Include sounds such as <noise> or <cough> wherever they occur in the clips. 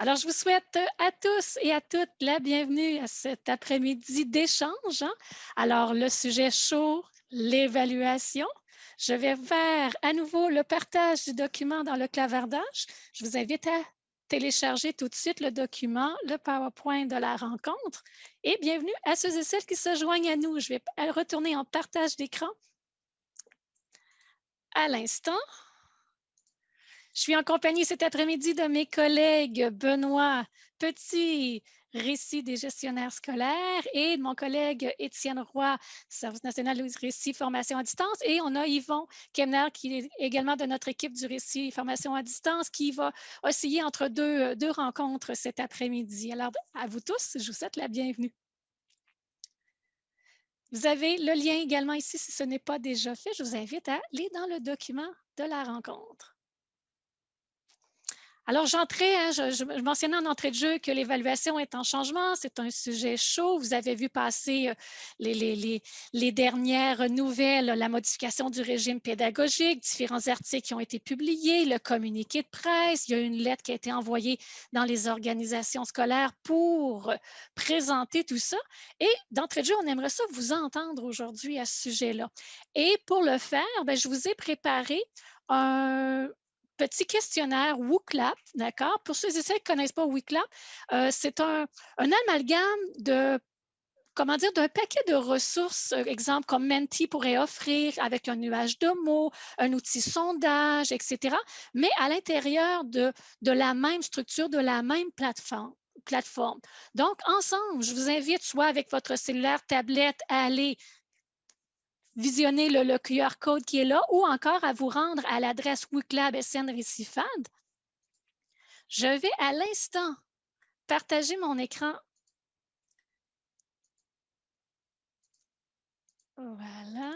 Alors, je vous souhaite à tous et à toutes la bienvenue à cet après-midi d'échange. Hein. Alors, le sujet chaud, l'évaluation. Je vais faire à nouveau le partage du document dans le clavardage. Je vous invite à télécharger tout de suite le document, le PowerPoint de la rencontre. Et bienvenue à ceux et celles qui se joignent à nous. Je vais retourner en partage d'écran à l'instant. Je suis en compagnie cet après-midi de mes collègues Benoît Petit, Récit des gestionnaires scolaires, et de mon collègue Étienne Roy, Service national de récit formation à distance. Et on a Yvon Kemner, qui est également de notre équipe du récit formation à distance, qui va osciller entre deux, deux rencontres cet après-midi. Alors, à vous tous, je vous souhaite la bienvenue. Vous avez le lien également ici si ce n'est pas déjà fait. Je vous invite à aller dans le document de la rencontre. Alors, j'entrais, hein, je, mentionnais en entrée de jeu que l'évaluation est en changement. C'est un sujet chaud. Vous avez vu passer euh, les, dernières nouvelles, la modification du régime pédagogique, différents articles qui ont été publiés, le communiqué de presse. Il y a une lettre qui a été envoyée dans les organisations scolaires pour présenter tout ça. Et d'entrée de jeu, on aimerait ça vous entendre aujourd'hui à ce sujet-là. Et pour le faire, ben, je vous ai préparé un, petit questionnaire WooClap, d'accord? Pour ceux et celles qui ne connaissent pas WooClap, euh, c'est un, amalgame de comment dire, d'un paquet de ressources, euh, exemple comme Menti pourrait offrir avec un nuage de mots, un outil sondage, etc., mais à l'intérieur de, de la même structure, de la même plateforme. Donc, ensemble, je vous invite soit avec votre cellulaire, tablette, à aller visionner le, QR code qui est là ou encore à vous rendre à l'adresse WICLAB SN Récifade. Je vais à l'instant partager mon écran. Voilà.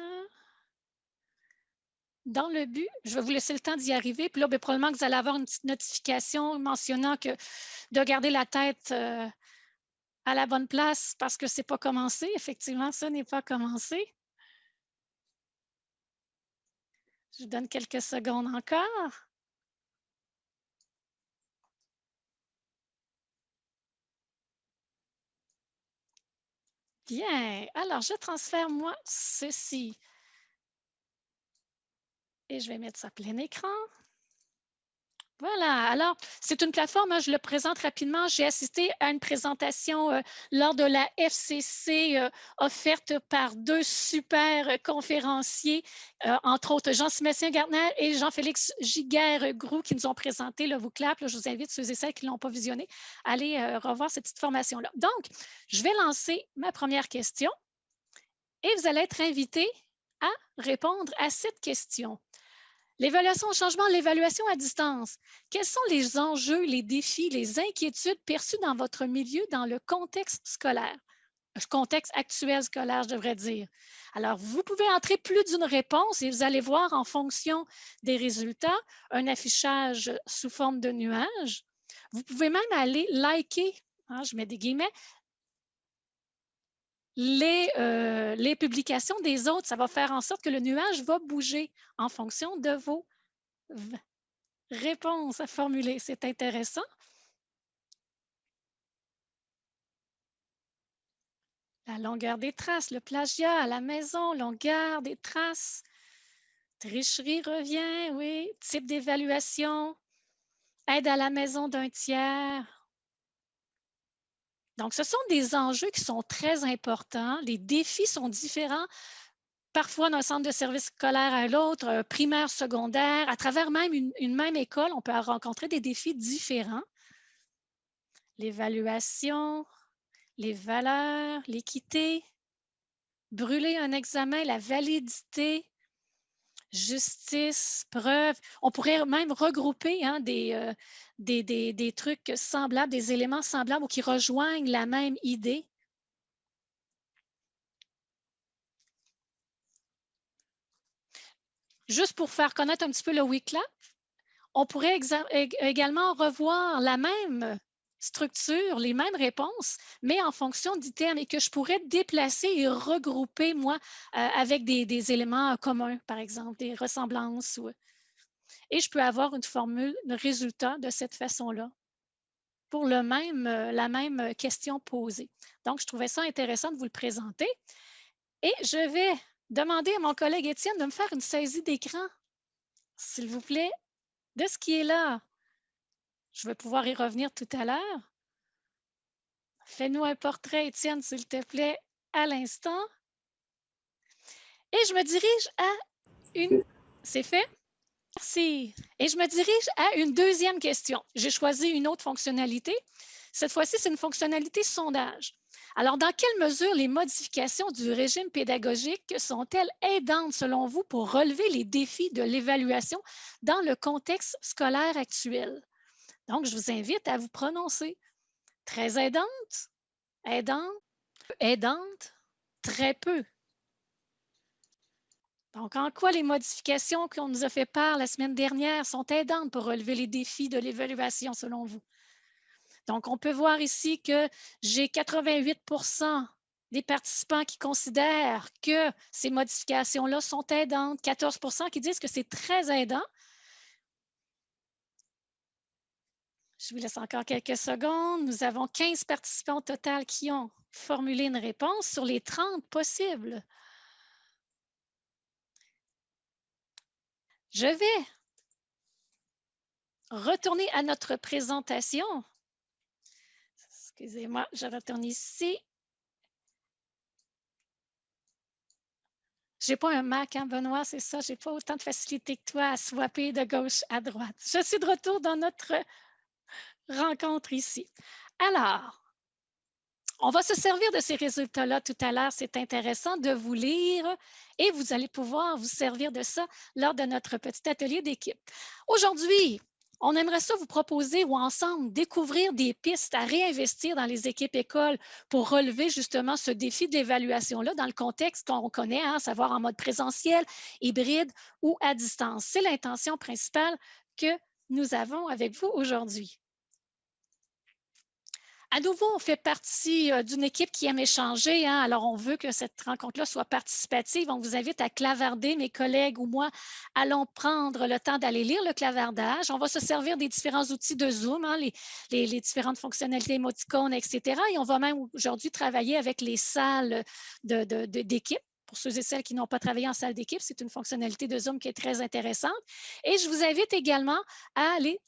Dans le but, je vais vous laisser le temps d'y arriver. Puis là, bien, probablement que vous allez avoir une petite notification mentionnant que de garder la tête euh, à la bonne place parce que ce n'est pas commencé. Effectivement, ça n'est pas commencé. Je vous donne quelques secondes encore. Bien, alors je transfère moi ceci. Et je vais mettre ça plein écran. Voilà, alors c'est une plateforme, hein, je le présente rapidement. J'ai assisté à une présentation euh, lors de la FCC euh, offerte par deux super conférenciers, euh, entre autres Jean-Sébastien Gartner et Jean-Félix Giguère-Grou qui nous ont présenté le VOCLAP. je vous invite, ceux et celles qui ne l'ont pas visionné, à aller revoir cette petite formation-là. Donc, je vais lancer ma première question et vous allez être invités à répondre à cette question. L'évaluation au changement, l'évaluation à distance. Quels sont les enjeux, les défis, les inquiétudes perçues dans votre milieu dans le contexte scolaire? Contexte actuel scolaire, je devrais dire. Alors, vous pouvez entrer plus d'une réponse et vous allez voir en fonction des résultats un affichage sous forme de nuage. Vous pouvez même aller liker, hein, je mets des guillemets, euh, les, publications des autres, ça va faire en sorte que le nuage va bouger en fonction de vos réponses à formuler. C'est intéressant. La longueur des traces, le plagiat à la maison, longueur des traces. Tricherie revient, oui. Type d'évaluation. Aide à la maison d'un tiers. Donc, ce sont des enjeux qui sont très importants. Les défis sont différents parfois d'un centre de service scolaire à l'autre, euh, primaire, secondaire, à travers même une, même école, on peut rencontrer des défis différents. L'évaluation, les valeurs, l'équité, brûler un examen, la validité, justice, preuve. On pourrait même regrouper hein, des, euh, des, trucs semblables, des éléments semblables ou qui rejoignent la même idée. Juste pour faire connaître un petit peu le WICLAP, on pourrait également revoir la même structure, les mêmes réponses, mais en fonction d'items et que je pourrais déplacer et regrouper, moi, euh, avec des, éléments communs, par exemple, des ressemblances. et je peux avoir une formule de résultat de cette façon-là. pour le même, la même question posée. Donc, je trouvais ça intéressant de vous le présenter. Et je vais demander à mon collègue Étienne de me faire une saisie d'écran, s'il vous plaît, de ce qui est là. Je vais pouvoir y revenir tout à l'heure. Fais-nous un portrait, Étienne, s'il te plaît, à l'instant. Et je me dirige à une... C'est fait? Merci. Et je me dirige à une deuxième question. J'ai choisi une autre fonctionnalité. Cette fois-ci, c'est une fonctionnalité sondage. Alors, dans quelle mesure les modifications du régime pédagogique sont-elles aidantes, selon vous, pour relever les défis de l'évaluation dans le contexte scolaire actuel? Donc, je vous invite à vous prononcer. Très aidante, aidante, aidante, très peu. Donc, en quoi les modifications qu'on nous a fait part la semaine dernière sont aidantes pour relever les défis de l'évaluation, selon vous? Donc, on peut voir ici que j'ai 88% des participants qui considèrent que ces modifications-là sont aidantes, 14% qui disent que c'est très aidant. Je vous laisse encore quelques secondes. Nous avons 15 participants au total qui ont formulé une réponse sur les 30 possibles. Je vais retourner à notre présentation. Excusez-moi, je retourne ici. Je n'ai pas un Mac, hein, Benoît, c'est ça. Je n'ai pas autant de facilité que toi à swapper de gauche à droite. Je suis de retour dans notre rencontre ici. Alors, on va se servir de ces résultats-là tout à l'heure. C'est intéressant de vous lire et vous allez pouvoir vous servir de ça lors de notre petit atelier d'équipe. Aujourd'hui, on aimerait ça vous proposer ou ensemble découvrir des pistes à réinvestir dans les équipes écoles pour relever justement ce défi de l'évaluation-là dans le contexte qu'on connaît, à hein, savoir en mode présentiel, hybride ou à distance. C'est l'intention principale que nous avons avec vous aujourd'hui. À nouveau, on fait partie euh, d'une équipe qui aime échanger. Hein. Alors, on veut que cette rencontre-là soit participative. On vous invite à clavarder. Mes collègues ou moi allons prendre le temps d'aller lire le clavardage. On va se servir des différents outils de Zoom, hein, les, différentes fonctionnalités émoticônes, etc. Et on va même aujourd'hui travailler avec les salles d'équipe. pour ceux et celles qui n'ont pas travaillé en salle d'équipe, c'est une fonctionnalité de Zoom qui est très intéressante. Et je vous invite également à aller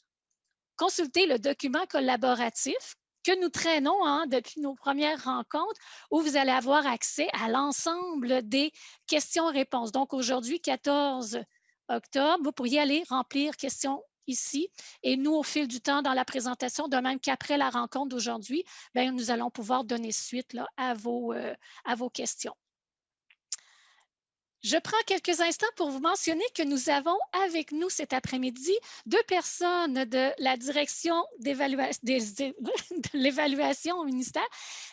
consulter le document collaboratif que nous traînons hein, depuis nos premières rencontres où vous allez avoir accès à l'ensemble des questions-réponses. Donc, aujourd'hui, 14 octobre, vous pourriez aller remplir questions ici. Et nous, au fil du temps, dans la présentation, de même qu'après la rencontre d'aujourd'hui, ben, nous allons pouvoir donner suite euh, à vos questions. Je prends quelques instants pour vous mentionner que nous avons avec nous cet après-midi deux personnes de la direction de l'évaluation au ministère,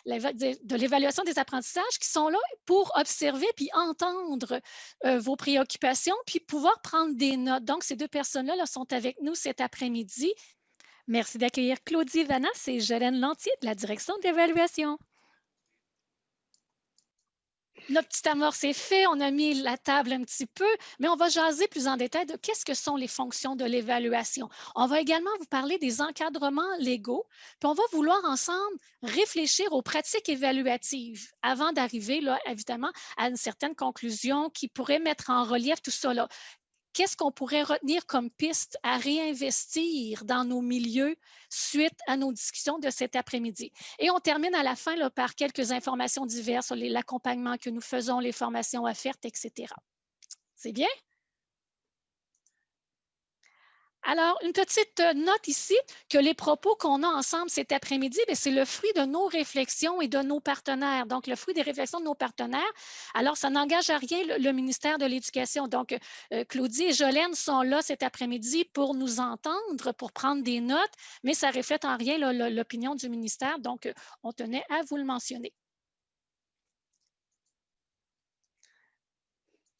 de l'évaluation des apprentissages qui sont là pour observer puis entendre euh, vos préoccupations puis pouvoir prendre des notes. Donc, ces deux personnes-là là, sont avec nous cet après-midi. Merci d'accueillir Claudie Vanas et Jolène Lantier de la direction d'évaluation. Notre petit amorce est fait, on a mis la table un petit peu, mais on va jaser plus en détail de qu'est-ce que sont les fonctions de l'évaluation. On va également vous parler des encadrements légaux, puis on va vouloir ensemble réfléchir aux pratiques évaluatives avant d'arriver, évidemment, à une certaine conclusion qui pourrait mettre en relief tout ça. Qu'est-ce qu'on pourrait retenir comme piste à réinvestir dans nos milieux suite à nos discussions de cet après-midi? Et on termine à la fin par quelques informations diverses sur l'accompagnement que nous faisons, les formations offertes, etc. C'est bien? Alors, une petite euh, note ici que les propos qu'on a ensemble cet après-midi, ben, c'est le fruit de nos réflexions et de nos partenaires. Donc, le fruit des réflexions de nos partenaires. Alors, ça n'engage à rien le, ministère de l'Éducation. Donc, euh, Claudie et Jolène sont là cet après-midi pour nous entendre, pour prendre des notes, mais ça reflète en rien l'opinion du ministère. Donc, euh, on tenait à vous le mentionner.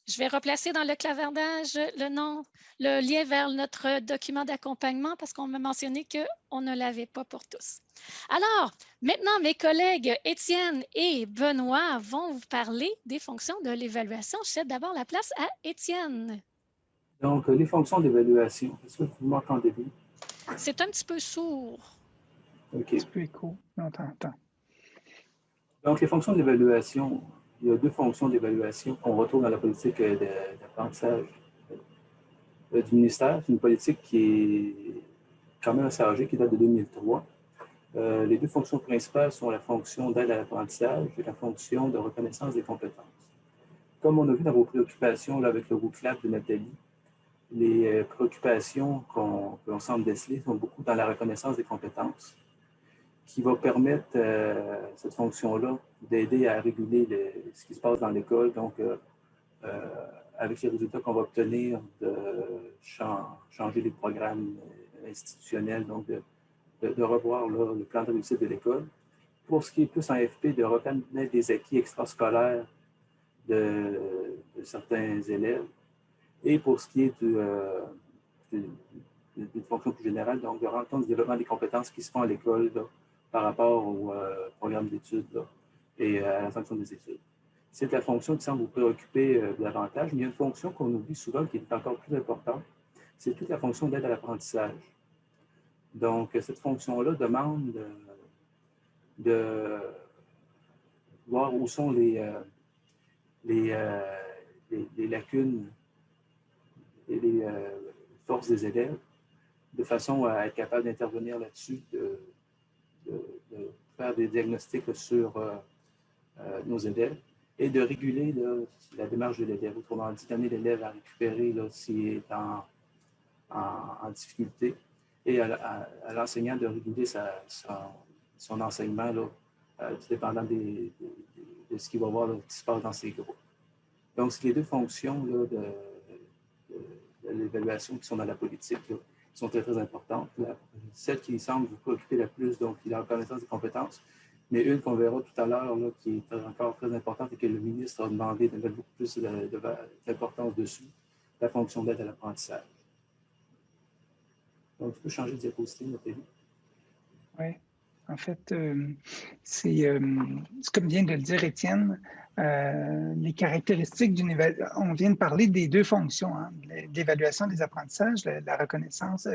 Je vais replacer dans le clavardage le nom, le lien vers notre document d'accompagnement parce qu'on m'a mentionné qu'on ne l'avait pas pour tous. Alors, maintenant, mes collègues Étienne et Benoît vont vous parler des fonctions de l'évaluation. Je cède d'abord la place à Étienne. Donc, les fonctions d'évaluation, est-ce que vous m'entendez bien? C'est un petit peu sourd. OK. Un petit peu écho, on t'entend. Donc, les fonctions d'évaluation, il y a deux fonctions d'évaluation qu'on retrouve dans la politique d'apprentissage euh, du ministère. C'est une politique qui est quand même assez âgée, qui date de 2003. Euh, les deux fonctions principales sont la fonction d'aide à l'apprentissage et la fonction de reconnaissance des compétences. Comme on a vu dans vos préoccupations là, avec le groupe CLAP de Nathalie, les euh, préoccupations qu'on semble déceler sont beaucoup dans la reconnaissance des compétences, qui va permettre euh, cette fonction-là d'aider à réguler ce qui se passe dans l'école. Donc, avec les résultats qu'on va obtenir, de changer les programmes institutionnels, donc de revoir le plan de réussite de l'école. Pour ce qui est plus en FP, de reconnaître des acquis extrascolaires de, certains élèves. Et pour ce qui est euh, d'une fonction plus générale, donc de rendre compte du développement des compétences qui se font à l'école par rapport au euh, programme d'études et à la sanction des études. C'est la fonction qui semble vous préoccuper euh, davantage, mais il y a une fonction qu'on oublie souvent qui est encore plus importante, c'est toute la fonction d'aide à l'apprentissage. Donc, cette fonction-là demande de, voir où sont les, euh, euh, les, lacunes et les euh, forces des élèves, de façon à être capable d'intervenir là-dessus, de, faire des diagnostics sur nos élèves et de réguler la démarche de l'élève. Autrement dit, d'amener l'élève à récupérer s'il est en, difficulté et à, l'enseignant de réguler son, enseignement, là, euh, dépendant de, ce qu'il va voir qui se passe dans ses groupes. Donc, c'est les deux fonctions de, l'évaluation qui sont dans la politique, qui sont très, très importantes. Celle qui semble vous préoccuper la plus, donc, la reconnaissance des compétences, mais une qu'on verra tout à l'heure, qui est encore très importante et que le ministre a demandé de mettre beaucoup plus d'importance dessus, la fonction d'aide à l'apprentissage. Donc, tu peux changer de diapositive, Nathalie. Oui. En fait, euh, euh, c'est comme vient de le dire Étienne, euh, les caractéristiques d'une. On vient de parler des deux fonctions, hein, l'évaluation des apprentissages, la, reconnaissance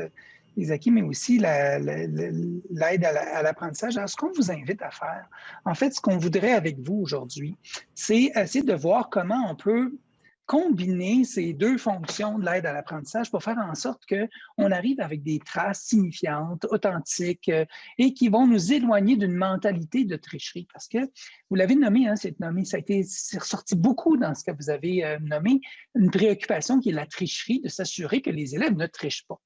acquis, mais aussi l'aide à l'apprentissage. Alors, ce qu'on vous invite à faire, en fait, ce qu'on voudrait avec vous aujourd'hui, c'est essayer de voir comment on peut combiner ces deux fonctions de l'aide à l'apprentissage pour faire en sorte qu'on arrive avec des traces signifiantes, authentiques euh, et qui vont nous éloigner d'une mentalité de tricherie. Parce que vous l'avez nommé, hein, c'est nommé, ça a été ressorti beaucoup dans ce que vous avez euh, nommé, une préoccupation qui est la tricherie, de s'assurer que les élèves ne trichent pas.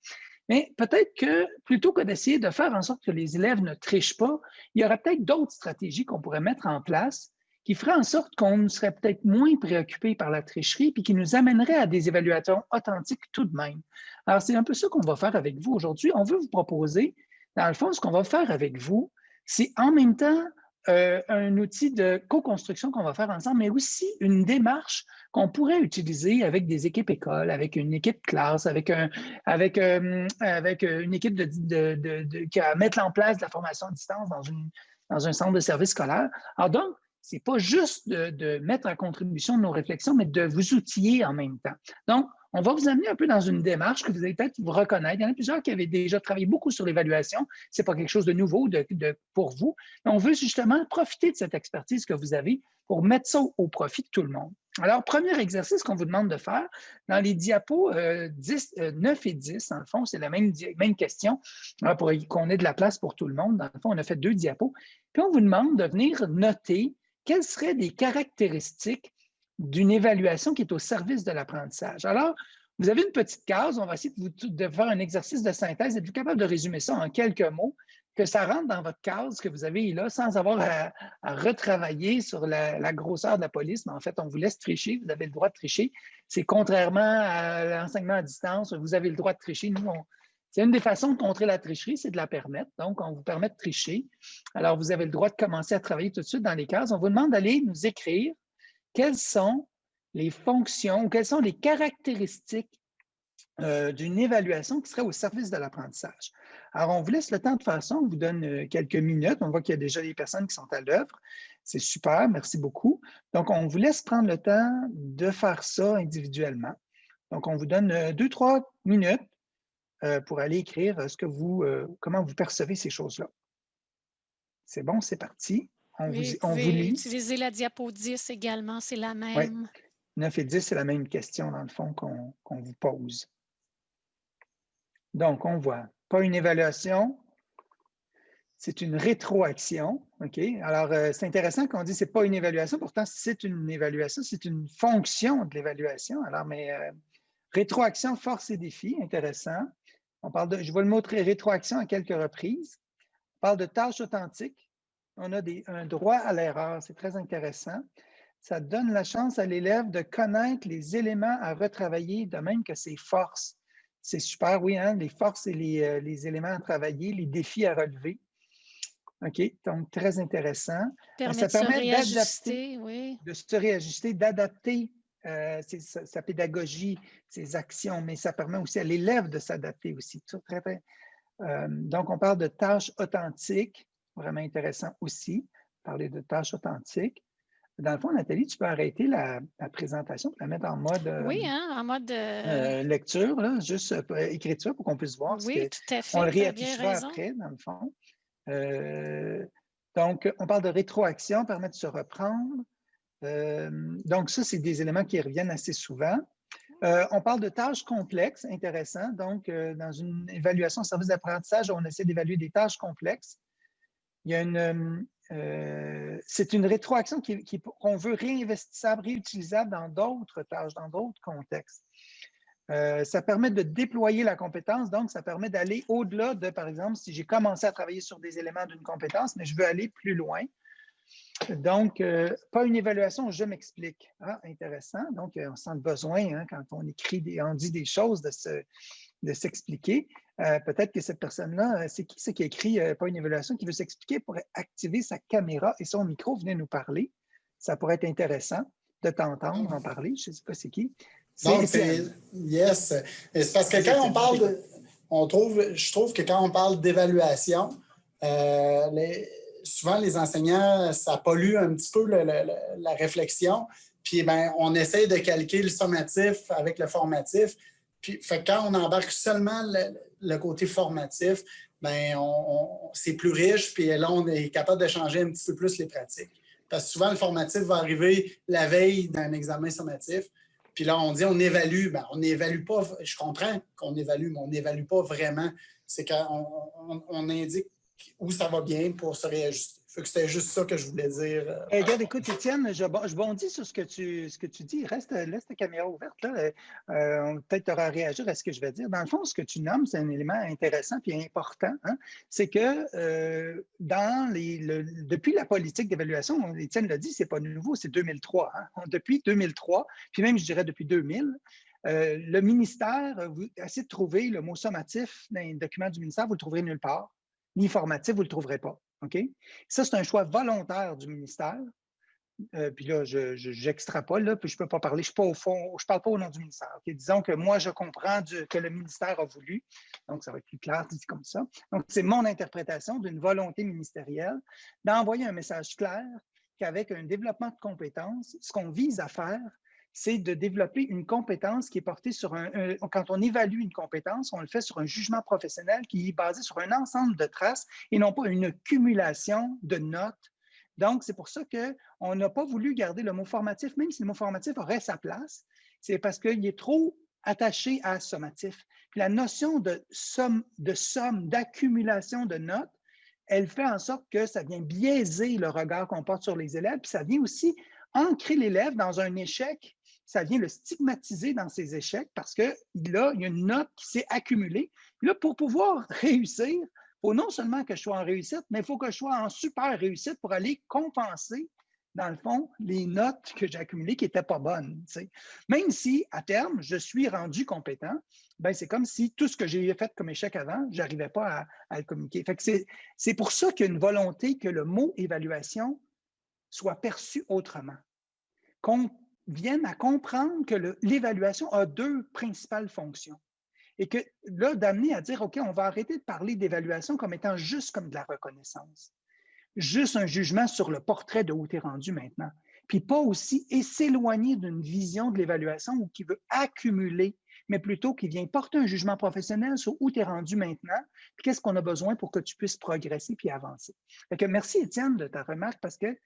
Mais peut-être que plutôt que d'essayer de faire en sorte que les élèves ne trichent pas, il y aurait peut-être d'autres stratégies qu'on pourrait mettre en place qui ferait en sorte qu'on serait peut-être moins préoccupé par la tricherie, puis qui nous amènerait à des évaluations authentiques tout de même. Alors, c'est un peu ça qu'on va faire avec vous aujourd'hui. On veut vous proposer, dans le fond, ce qu'on va faire avec vous, c'est en même temps euh, un outil de co-construction qu'on va faire ensemble, mais aussi une démarche qu'on pourrait utiliser avec des équipes écoles, avec une équipe classe, avec, un, avec, euh, avec une équipe de, de, qui va mettre en place de la formation à distance dans, une, dans un centre de service scolaire. Alors donc, c'est pas juste de, mettre en contribution nos réflexions, mais de vous outiller en même temps. Donc, on va vous amener un peu dans une démarche que vous allez peut-être vous reconnaître. Il y en a plusieurs qui avaient déjà travaillé beaucoup sur l'évaluation. Ce n'est pas quelque chose de nouveau pour vous. Mais on veut justement profiter de cette expertise que vous avez pour mettre ça au, profit de tout le monde. Alors, premier exercice qu'on vous demande de faire, dans les diapos 10, euh, 9 euh, et 10, dans le fond, c'est la même, même question, pour qu'on ait de la place pour tout le monde. Dans le fond, on a fait deux diapos. Puis, on vous demande de venir noter quelles seraient des caractéristiques d'une évaluation qui est au service de l'apprentissage? Alors, vous avez une petite case, on va essayer de, faire un exercice de synthèse. Êtes-vous capable de résumer ça en quelques mots, que ça rentre dans votre case que vous avez là, sans avoir à, retravailler sur la, grosseur de la police, mais en fait, on vous laisse tricher, vous avez le droit de tricher. C'est contrairement à l'enseignement à distance, vous avez le droit de tricher. Nous, on, c'est une des façons de contrer la tricherie, c'est de la permettre. Donc, on vous permet de tricher. Alors, vous avez le droit de commencer à travailler tout de suite dans les cases. On vous demande d'aller nous écrire quelles sont les fonctions ou quelles sont les caractéristiques euh, d'une évaluation qui serait au service de l'apprentissage. Alors, on vous laisse le temps de faire. On vous donne euh, quelques minutes. On voit qu'il y a déjà des personnes qui sont à l'œuvre. C'est super. Merci beaucoup. Donc, on vous laisse prendre le temps de faire ça individuellement. Donc, on vous donne euh, deux, trois minutes euh, pour aller écrire ce que vous, euh, comment vous percevez ces choses-là. C'est bon, c'est parti. On vous, on vous lit. utiliser la diapo 10 également, c'est la même. 9 et 10, c'est la même question, dans le fond, qu'on vous pose. Donc, on voit pas une évaluation, c'est une rétroaction. OK? Alors, euh, c'est intéressant qu'on dit que ce n'est pas une évaluation, pourtant, c'est une évaluation, c'est une fonction de l'évaluation. Alors, mais euh, rétroaction, force et défi, intéressant. On parle de, je vais le montrer, rétroaction à quelques reprises. On parle de tâches authentiques. On a des, un droit à l'erreur, c'est très intéressant. Ça donne la chance à l'élève de connaître les éléments à retravailler, de même que ses forces. C'est super, oui, hein? les forces et les, euh, les, éléments à travailler, les défis à relever. OK, donc très intéressant. ça permet d'adapter, oui. de se réajuster, d'adapter euh, sa, pédagogie, ses actions, mais ça permet aussi à l'élève de s'adapter aussi. Très, très, euh, donc, on parle de tâches authentiques, vraiment intéressant aussi, parler de tâches authentiques. Dans le fond, Nathalie, tu peux arrêter la, présentation pour la mettre en mode, oui, hein, en mode lecture, là, juste écriture pour qu'on puisse voir. Oui, tout à fait. On le réaffichera après, dans le fond. Euh, donc, on parle de rétroaction, permet de se reprendre. Euh, donc, ça, c'est des éléments qui reviennent assez souvent. Euh, on parle de tâches complexes, intéressant. Donc, dans une évaluation service d'apprentissage, on essaie d'évaluer des tâches complexes. Il y a une, c'est une rétroaction qu'on qui, veut réinvestissable, réutilisable dans d'autres tâches, dans d'autres contextes. Euh, ça permet de déployer la compétence, donc ça permet d'aller au-delà de, par exemple, si j'ai commencé à travailler sur des éléments d'une compétence, mais je veux aller plus loin. Donc, euh, pas une évaluation, je m'explique. Ah, intéressant. Donc, euh, on sent le besoin, hein, quand on écrit, des, on dit des choses, de s'expliquer. Peut-être que cette personne-là, c'est qui c'est qui écrit pas une évaluation, qui veut s'expliquer, pourrait activer sa caméra et son micro, venez nous parler. Ça pourrait être intéressant de t'entendre en parler. Je ne sais pas c'est qui. Donc, yes. C'est parce que quand on parle de, on trouve, je trouve que quand on parle d'évaluation, euh, souvent les enseignants, ça pollue un petit peu la réflexion. Puis ben, on essaie de calquer le sommatif avec le formatif. Puis fait, quand on embarque seulement le, côté formatif, ben, c'est plus riche, puis là, on est capable de changer un petit peu plus les pratiques. Parce que souvent, le formatif va arriver la veille d'un examen sommatif. Puis là, on dit on évalue. Ben, on n'évalue pas, je comprends qu'on évalue, mais on n'évalue pas vraiment. C'est qu'on on, indique où ça va bien pour se réajuster. C'était juste ça que je voulais dire. Euh. regarde, écoute, Étienne, je, je, bondis sur ce que tu, ce que tu dis. Reste, laisse ta caméra ouverte. Là. Euh, Peut-être tu auras à réagir à ce que je vais dire. Dans le fond, ce que tu nommes, c'est un élément intéressant et important. Hein. C'est que euh, dans les, depuis la politique d'évaluation, Étienne l'a dit, c'est pas nouveau, c'est 2003. Hein. Depuis 2003, puis même, je dirais depuis 2000, euh, le ministère, vous essayez de trouver le mot sommatif dans les documents du ministère, vous ne le trouverez nulle part. Ni formatif, vous ne le trouverez pas. Ça, c'est un choix volontaire du ministère. Euh, puis là, j'extrapole, je, puis je ne peux pas parler, je ne je parle pas au nom du ministère. Disons que moi, je comprends que le ministère a voulu, donc ça va être plus clair dit comme ça. Donc, c'est mon interprétation d'une volonté ministérielle d'envoyer un message clair qu'avec un développement de compétences, ce qu'on vise à faire, c'est de développer une compétence qui est portée sur un, Quand on évalue une compétence, on le fait sur un jugement professionnel qui est basé sur un ensemble de traces et non pas une accumulation de notes. Donc, c'est pour ça qu'on n'a pas voulu garder le mot formatif, même si le mot formatif aurait sa place. C'est parce qu'il est trop attaché à sommatif. la notion de somme, de somme, d'accumulation de notes, elle fait en sorte que ça vient biaiser le regard qu'on porte sur les élèves, puis ça vient aussi ancrer l'élève dans un échec ça vient le stigmatiser dans ses échecs parce que là, il y a une note qui s'est accumulée. là, pour pouvoir <laughs> réussir, il faut non seulement que je sois en réussite, mais il faut que je sois en super réussite pour aller compenser, dans le fond, les notes que j'ai accumulées qui n'étaient pas bonnes. Même si, à terme, je suis rendu compétent, ben, c'est comme si tout ce que j'ai fait comme échec avant, je n'arrivais pas à, le communiquer. C'est pour ça qu'il y a une volonté que le mot évaluation soit perçu autrement, qu'on viennent à comprendre que l'évaluation a deux principales fonctions. Et que là, d'amener à dire, OK, on va arrêter de parler d'évaluation comme étant juste comme de la reconnaissance, juste un jugement sur le portrait de où tu es rendu maintenant, puis pas aussi, et s'éloigner d'une vision de l'évaluation qui veut accumuler, mais plutôt qui vient porter un jugement professionnel sur où tu es rendu maintenant, puis qu'est-ce qu'on a besoin pour que tu puisses progresser puis avancer. merci, Étienne, de ta remarque, parce que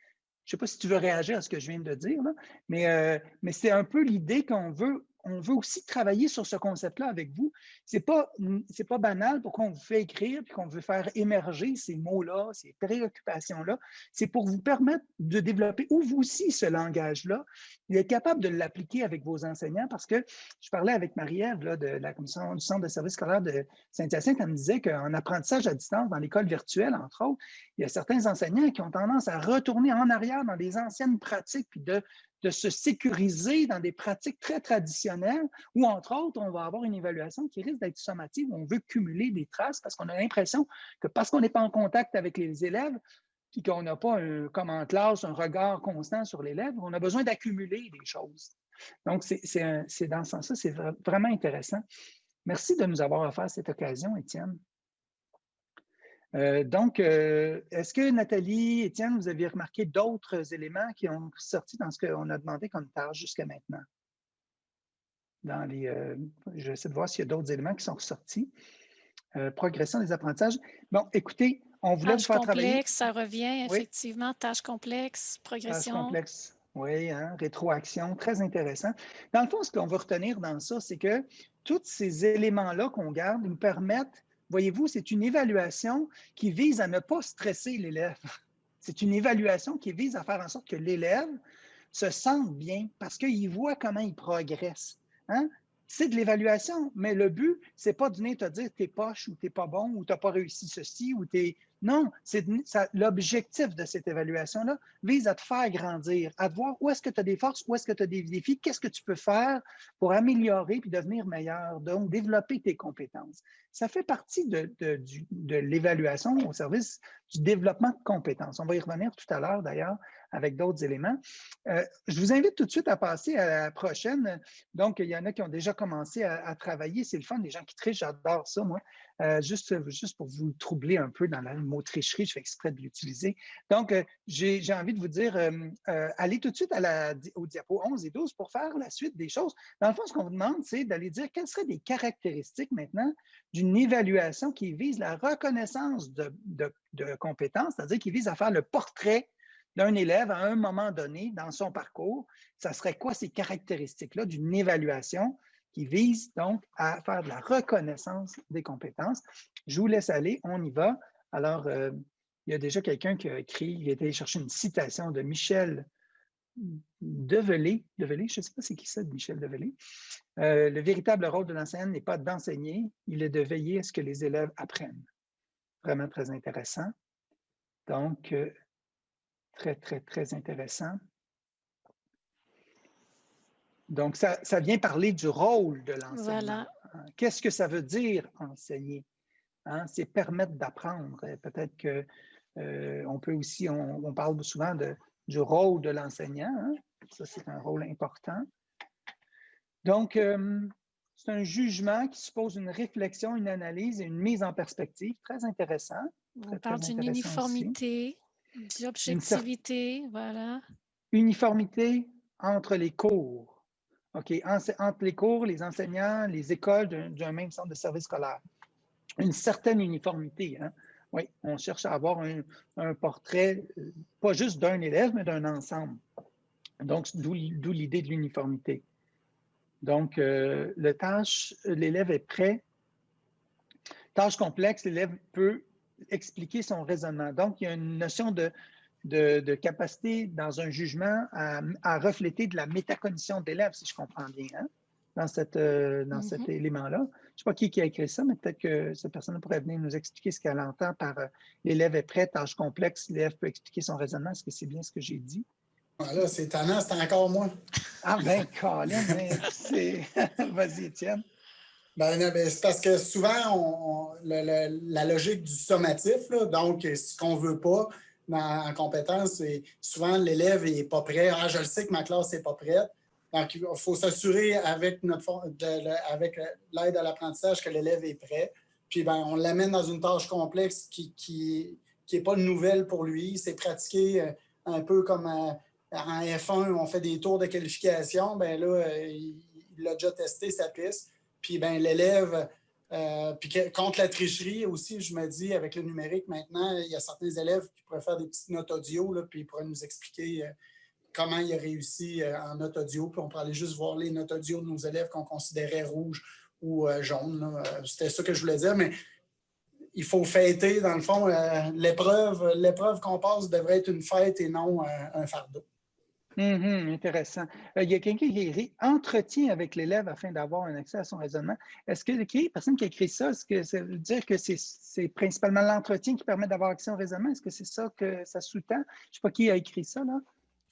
je ne sais pas si tu veux réagir à ce que je viens de dire, mais, euh, mais c'est un peu l'idée qu'on veut on veut aussi travailler sur ce concept-là avec vous. Ce n'est pas, banal pour qu'on vous fait écrire et qu'on veut faire émerger ces mots-là, ces préoccupations-là. C'est pour vous permettre de développer, ou vous aussi, ce langage-là, d'être capable de l'appliquer avec vos enseignants parce que je parlais avec Marie-Ève de la Commission du Centre de services scolaires de Saint-Hyacinthe, elle me disait qu'en apprentissage à distance, dans l'école virtuelle, entre autres, il y a certains enseignants qui ont tendance à retourner en arrière dans des anciennes pratiques puis de de se sécuriser dans des pratiques très traditionnelles où, entre autres, on va avoir une évaluation qui risque d'être sommative, où on veut cumuler des traces parce qu'on a l'impression que parce qu'on n'est pas en contact avec les élèves, puis qu'on n'a pas, un, comme en classe, un regard constant sur l'élève, on a besoin d'accumuler des choses. Donc, c'est dans ce sens-là, c'est vraiment intéressant. Merci de nous avoir offert cette occasion, Étienne. Euh, donc, euh, est-ce que Nathalie, Étienne, vous avez remarqué d'autres éléments qui ont sorti dans ce qu'on a demandé comme tâche jusqu'à maintenant? Dans les, euh, je vais essayer de voir s'il y a d'autres éléments qui sont ressortis. progression des apprentissages. Bon, écoutez, on voulait tâche faire complexe, ça revient, effectivement. Tâche complexe, progression. Tâche complexe, oui, hein, rétroaction, très intéressant. Dans le fond, ce qu'on veut retenir dans ça, c'est que tous ces éléments-là qu'on garde nous permettent Voyez-vous, c'est une évaluation qui vise à ne pas stresser l'élève. <laughs> C'est une évaluation qui vise à faire en sorte que l'élève se sente bien parce qu'il voit comment il progresse. Hein? C'est de l'évaluation, mais le but, c'est pas de venir te dire t'es poche ou t'es pas bon ou t'as pas réussi ceci ou t'es non, l'objectif de cette évaluation-là vise à te faire grandir, à te voir où est-ce que tu as des forces, où est-ce que tu as des défis, qu'est-ce que tu peux faire pour améliorer puis devenir meilleur, donc développer tes compétences. Ça fait partie de l'évaluation au service du développement de compétences. On va y revenir tout à l'heure d'ailleurs avec d'autres éléments. Euh, je vous invite tout de suite à passer à la prochaine. Donc, il y en a qui ont déjà commencé à, travailler. C'est le fun, les gens qui trichent, j'adore ça, moi. Euh, juste, juste pour vous troubler un peu dans le mot tricherie, je fais exprès de l'utiliser. Donc, euh, j'ai envie de vous dire, allez tout de suite au diapo 11 et 12 pour faire la suite des choses. Dans le fond, ce qu'on vous demande, c'est d'aller dire quelles seraient des caractéristiques maintenant d'une évaluation qui vise la reconnaissance de, de compétences, c'est-à-dire qui vise à faire le portrait d'un élève à un moment donné dans son parcours, ça serait quoi ces caractéristiques-là d'une évaluation qui vise donc à faire de la reconnaissance des compétences? Je vous laisse aller, on y va. Alors, euh, il y a déjà quelqu'un qui a écrit, il a été chercher une citation de Michel Develay. Develay, je ne sais pas c'est qui ça, Michel Develay. Euh, le véritable rôle de l'enseignant n'est pas d'enseigner, il est de veiller à ce que les élèves apprennent. Vraiment très intéressant. Donc, euh, Très, très, très intéressant. Donc, ça, vient parler du rôle de l'enseignant. Hein, qu'est-ce que ça veut dire enseigner? Hein? C'est permettre d'apprendre. Peut-être qu'on euh, peut aussi, on, parle souvent de, du rôle de l'enseignant. Hein? Ça, c'est un rôle important. Donc, euh, c'est un jugement qui suppose une réflexion, une analyse et une mise en perspective. Très intéressant. On parle d'une uniformité. L'objectivité, voilà. Uniformité entre les cours. OK, entre les cours, les enseignants, les écoles d'un même centre de service scolaire. Une certaine uniformité. Hein? Oui, on cherche à avoir un, portrait, euh, pas juste d'un élève, mais d'un ensemble. Donc, d'où l'idée de l'uniformité. Donc, euh, le tâche, l'élève est prêt. Tâche complexe, l'élève peut expliquer son raisonnement. Donc, il y a une notion de, de, capacité dans un jugement à, refléter de la métacognition de l'élève, si je comprends bien, hein, dans, cette, euh, dans cet mm-hmm. élément-là. Je ne sais pas qui, qui a écrit ça, mais peut-être que cette personne pourrait venir nous expliquer ce qu'elle entend par euh, l'élève est prêt, tâche complexe, l'élève peut expliquer son raisonnement. Est-ce que c'est bien ce que j'ai dit? Voilà, c'est étonnant, c'est encore moi. Ah ben, Colin, c'est... <laughs> Vas-y, Étienne. Ben, ben, c'est parce que souvent, la logique du sommatif, donc ce qu'on ne veut pas en compétence, c'est souvent l'élève n'est pas prêt. Ah, je le sais que ma classe n'est pas prête. Donc, il faut s'assurer avec avec l'aide à l'apprentissage que l'élève est prêt. Puis, ben, on l'amène dans une tâche complexe qui n'est pas nouvelle pour lui. C'est pratiqué euh, un peu comme en F1, on fait des tours de qualification. Ben là, euh, il, il a déjà testé sa piste. Puis ben, l'élève Euh, puis contre la tricherie aussi, je me dis, avec le numérique maintenant, il y a certains élèves qui pourraient faire des petites notes audio, là, puis ils pourraient nous expliquer euh, comment ils ont réussi euh, en note audio. Puis on pourrait aller juste voir les notes audio de nos élèves qu'on considérait rouges ou jaunes. C'était ça que je voulais dire, mais il faut fêter, dans le fond. L'épreuve qu'on passe devrait être une fête et non un fardeau. Mhm, intéressant. Euh, il y a quelqu'un qui écrit entretien avec l'élève afin d'avoir un accès à son raisonnement. Est-ce que la personne qui a écrit ça, est-ce que ça veut dire que c'est principalement l'entretien qui permet d'avoir accès au raisonnement? Est-ce que c'est ça que ça sous-tend? Je ne sais pas qui a écrit ça, là.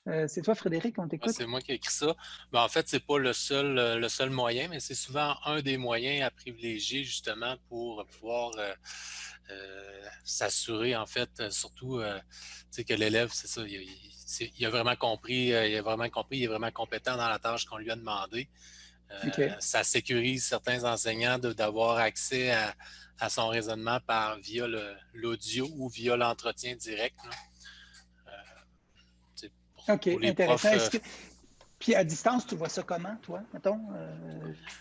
Euh, c'est toi, Frédéric, on t'écoute. c'est moi qui ai écrit ça. Ben, en fait, ce n'est pas le seul, euh, le seul moyen, mais c'est souvent un des moyens à privilégier justement pour pouvoir s'assurer, en fait, surtout que l'élève, c'est ça, il, il a vraiment compris, euh, il a vraiment compris, il est vraiment compétent dans la tâche qu'on lui a demandé. Euh, ça sécurise certains enseignants d'avoir accès à, son raisonnement par via l'audio ou via l'entretien direct. Euh, OK, intéressant. Puis à distance, tu vois ça comment, toi, mettons,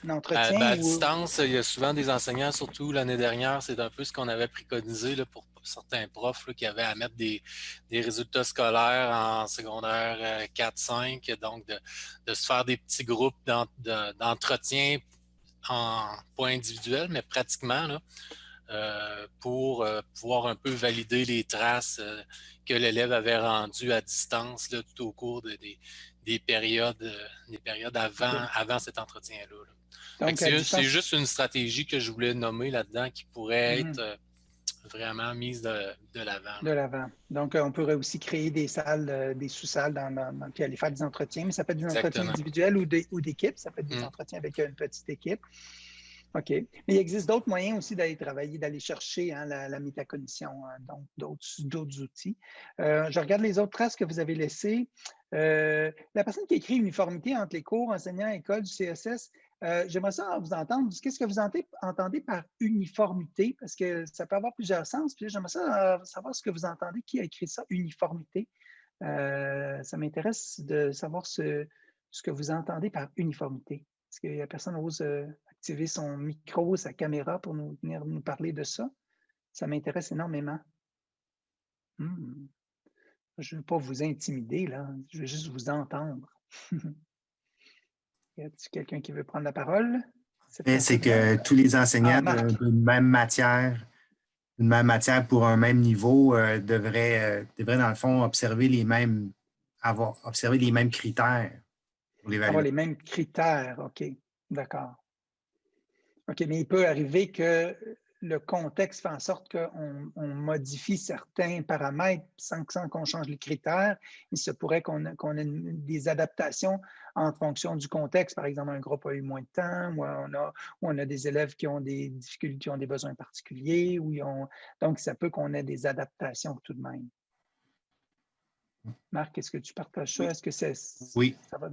un entretien? à distance, il y a souvent des enseignants, surtout l'année dernière, c'est un peu ce qu'on avait préconisé là, pour certains profs qui avaient à mettre des, résultats scolaires en secondaire 4-5, euh, donc de, se faire des petits groupes d'entretien en point individuel, mais pratiquement là, euh, pour euh, pouvoir un peu valider les traces que l'élève avait rendues à distance là, tout au cours des, périodes, des périodes avant, avant cet entretien-là. C'est juste une stratégie que je voulais nommer là-dedans qui pourrait mm-hmm. être vraiment mise de, l'avant. De l'avant. Donc, euh, on pourrait aussi créer des salles, euh, des sous-salles, dans, puis aller faire des entretiens, mais ça peut être des entretiens individuels ou d'équipe, ça peut être des mm. entretiens avec une petite équipe. OK. Mais il existe d'autres moyens aussi d'aller travailler, d'aller chercher hein, la, métacognition, hein, donc d'autres outils. Euh, je regarde les autres traces que vous avez laissées. la personne qui écrit uniformité entre les cours, enseignants, école du CSS, euh, j'aimerais ça vous entendre. Qu'est-ce que vous entendez, par uniformité? Parce que ça peut avoir plusieurs sens. Puis j'aimerais ça euh, savoir ce que vous entendez. Qui a écrit ça, uniformité? Euh, ça m'intéresse de savoir ce, que vous entendez par uniformité. Est-ce que la personne ose activer son micro, sa caméra pour nous venir nous parler de ça? Ça m'intéresse énormément. Hmm. Je ne veux pas vous intimider, là. Je veux juste vous entendre. <laughs> Y a-t-il quelqu'un qui veut prendre la parole? C'est que tous les enseignants ah, d'une même matière, d'une même matière pour un même niveau euh, devraient, euh, devraient, dans le fond, observer les mêmes, avoir, observer les mêmes critères pour l'évaluation. Avoir les mêmes critères, OK. D'accord. OK, mais il peut arriver que le contexte fait en sorte qu'on modifie certains paramètres sans, qu'on change les critères. Il se pourrait qu'on ait des adaptations en fonction du contexte. Par exemple, un groupe a eu moins de temps, ou on a, on a des élèves qui ont des difficultés, qui ont des besoins particuliers. Ou ont, donc, ça peut qu'on ait des adaptations tout de même. Marc, est-ce que tu partages ça? Est-ce que c'est oui. ça va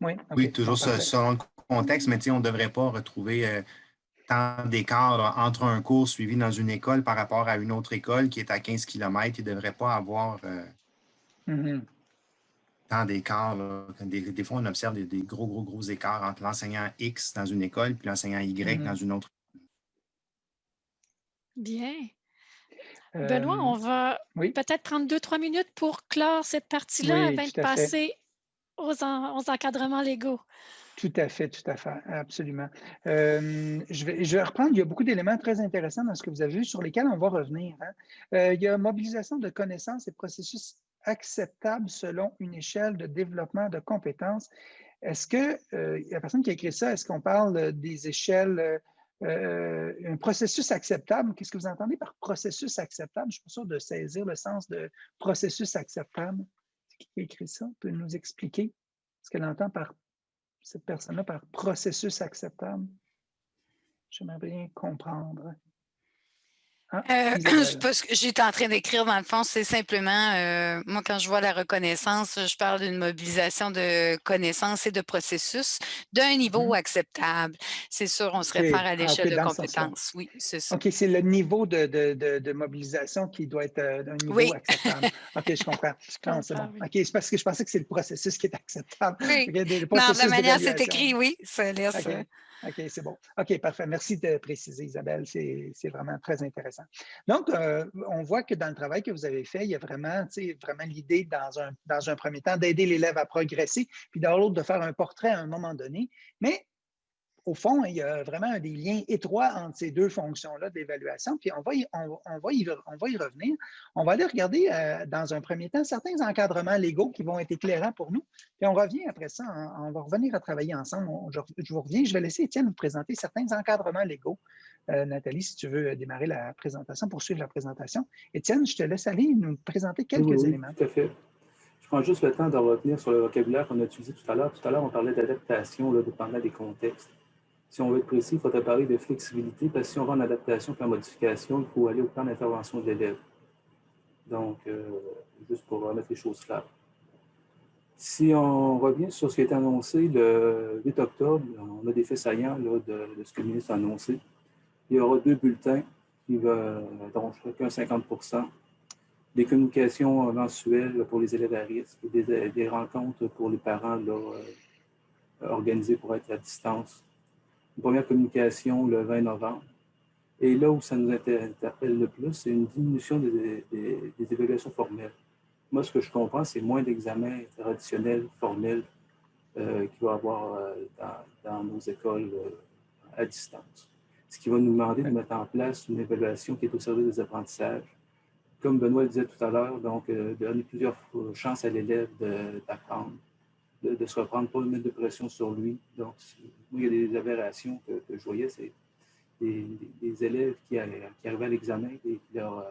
Oui, oui toujours selon le contexte, mais on ne devrait pas retrouver euh, tant d'écart entre un cours suivi dans une école par rapport à une autre école qui est à 15 km. Il ne devrait pas avoir euh, mm-hmm. tant d'écart. Des, fois, on observe des, gros, gros, gros écarts entre l'enseignant X dans une école et l'enseignant Y mm-hmm. dans une autre. Bien. Benoît, on va peut-être prendre deux, trois minutes pour clore cette partie-là avant de passer aux, aux encadrements légaux. Tout à fait, tout à fait, absolument. Euh, je, vais, je, vais, reprendre, il y a beaucoup d'éléments très intéressants dans ce que vous avez vu sur lesquels on va revenir. Hein. Euh, il y a mobilisation de connaissances et processus acceptables selon une échelle de développement de compétences. Est-ce que, euh, la personne qui a écrit ça, est-ce qu'on parle des échelles, un processus acceptable? Qu'est-ce que vous entendez par processus acceptable? Je ne suis pas sûr de saisir le sens de processus acceptable. Qui a écrit ça? Peut nous expliquer ce qu'elle entend par cette personne-là par processus acceptable? J'aimerais bien comprendre. Ah, euh, <clears throat> ce que j'étais en train d'écrire, dans le fond, c'est simplement, euh, moi, quand je vois la reconnaissance, je parle d'une mobilisation de connaissances et de processus d'un niveau mmh. acceptable. C'est sûr, on se réfère à ah, l'échelle de compétences. Oui, c'est ça. OK, c'est le niveau de, de, de, mobilisation qui doit être euh, d'un niveau acceptable. <laughs> OK, je comprends. c'est bon. OK, c'est parce que je pensais que c'est le processus qui est acceptable. Oui. non, la manière c'est écrit, oui, ça laisse... OK, c'est bon. OK, parfait. Merci de préciser, Isabelle. C'est vraiment très intéressant. Donc, euh, on voit que dans le travail que vous avez fait, il y a vraiment, vraiment l'idée, dans un, dans un premier temps, d'aider l'élève à progresser, puis dans l'autre, de faire un portrait à un moment donné. Mais au fond, il y a vraiment des liens étroits entre ces deux fonctions-là d'évaluation, puis on va, y, on, va y, on va y revenir. On va aller regarder euh, dans un premier temps certains encadrements légaux qui vont être éclairants pour nous, puis on revient après ça, on, va revenir à travailler ensemble. je, vous reviens, je vais laisser Étienne vous présenter certains encadrements légaux. Euh, Nathalie, si tu veux démarrer la présentation, poursuivre la présentation. Étienne, je te laisse aller nous présenter quelques éléments. Tout à fait. Je prends juste le temps de revenir sur le vocabulaire qu'on a utilisé tout à l'heure. Tout à l'heure, on parlait d'adaptation dépendant des contextes si on veut être précis, il faudrait parler de flexibilité, parce que si on va en adaptation puis en modification, il faut aller au plan d'intervention de l'élève. Donc, euh, juste pour remettre les choses claires. Si on revient sur ce qui été annoncé le 8 octobre, on a des faits saillants de, ce que le ministre a annoncé. Il y aura deux bulletins, qui va, dont chacun 50% des communications mensuelles pour les élèves à risque, des, des rencontres pour les parents là, euh, organisées pour être à distance, première communication le 20 novembre. Et là où ça nous interpelle le plus, c'est une diminution des, évaluations formelles. Moi, ce que je comprends, c'est moins d'examens traditionnels, formels, euh, qu'il va y avoir euh, dans, nos écoles euh, à distance. Ce qui va nous demander de mettre en place une évaluation qui est au service des apprentissages. Comme Benoît le disait tout à l'heure, donc de donner plusieurs chances à l'élève d'apprendre de, se reprendre, pas de mettre de pression sur lui. Donc, il y a des aberrations que, je voyais, c'est des, élèves qui, arrivaient à l'examen et leur euh,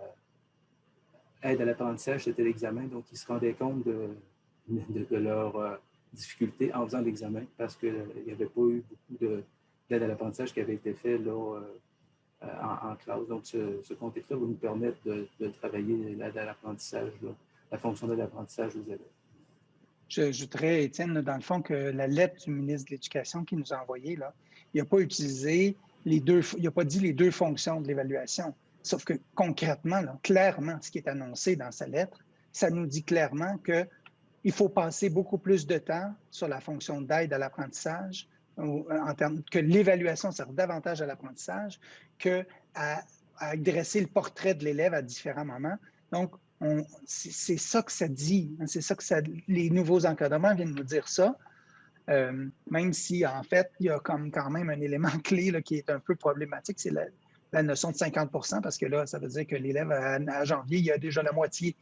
aide à l'apprentissage, c'était l'examen, donc ils se rendaient compte de, de, leurs euh, en faisant l'examen parce qu'il n'y avait pas eu beaucoup d'aide à l'apprentissage qui avait été fait euh, en, classe. Donc, ce, contexte-là va nous permettre de, travailler l'aide à l'apprentissage, la fonction de l'apprentissage aux élèves. J'ajouterais, Étienne, dans le fond, que la lettre du ministre de l'Éducation qui nous a envoyée, là, il n'a pas utilisé les deux, il n'a pas dit les deux fonctions de l'évaluation. Sauf que concrètement, clairement, ce qui est annoncé dans sa lettre, ça nous dit clairement qu'il faut passer beaucoup plus de temps sur la fonction d'aide à l'apprentissage, en termes que l'évaluation sert davantage à l'apprentissage que à, à, dresser le portrait de l'élève à différents moments. Donc, c'est ça que ça dit. Hein, c'est ça que ça, les nouveaux encadrements viennent nous dire ça. Euh, même si, en fait, il y a comme quand même un élément <laughs> clé là, qui est un peu problématique, c'est la, notion de 50% parce que là, ça veut dire que l'élève, à, janvier, il a déjà la moitié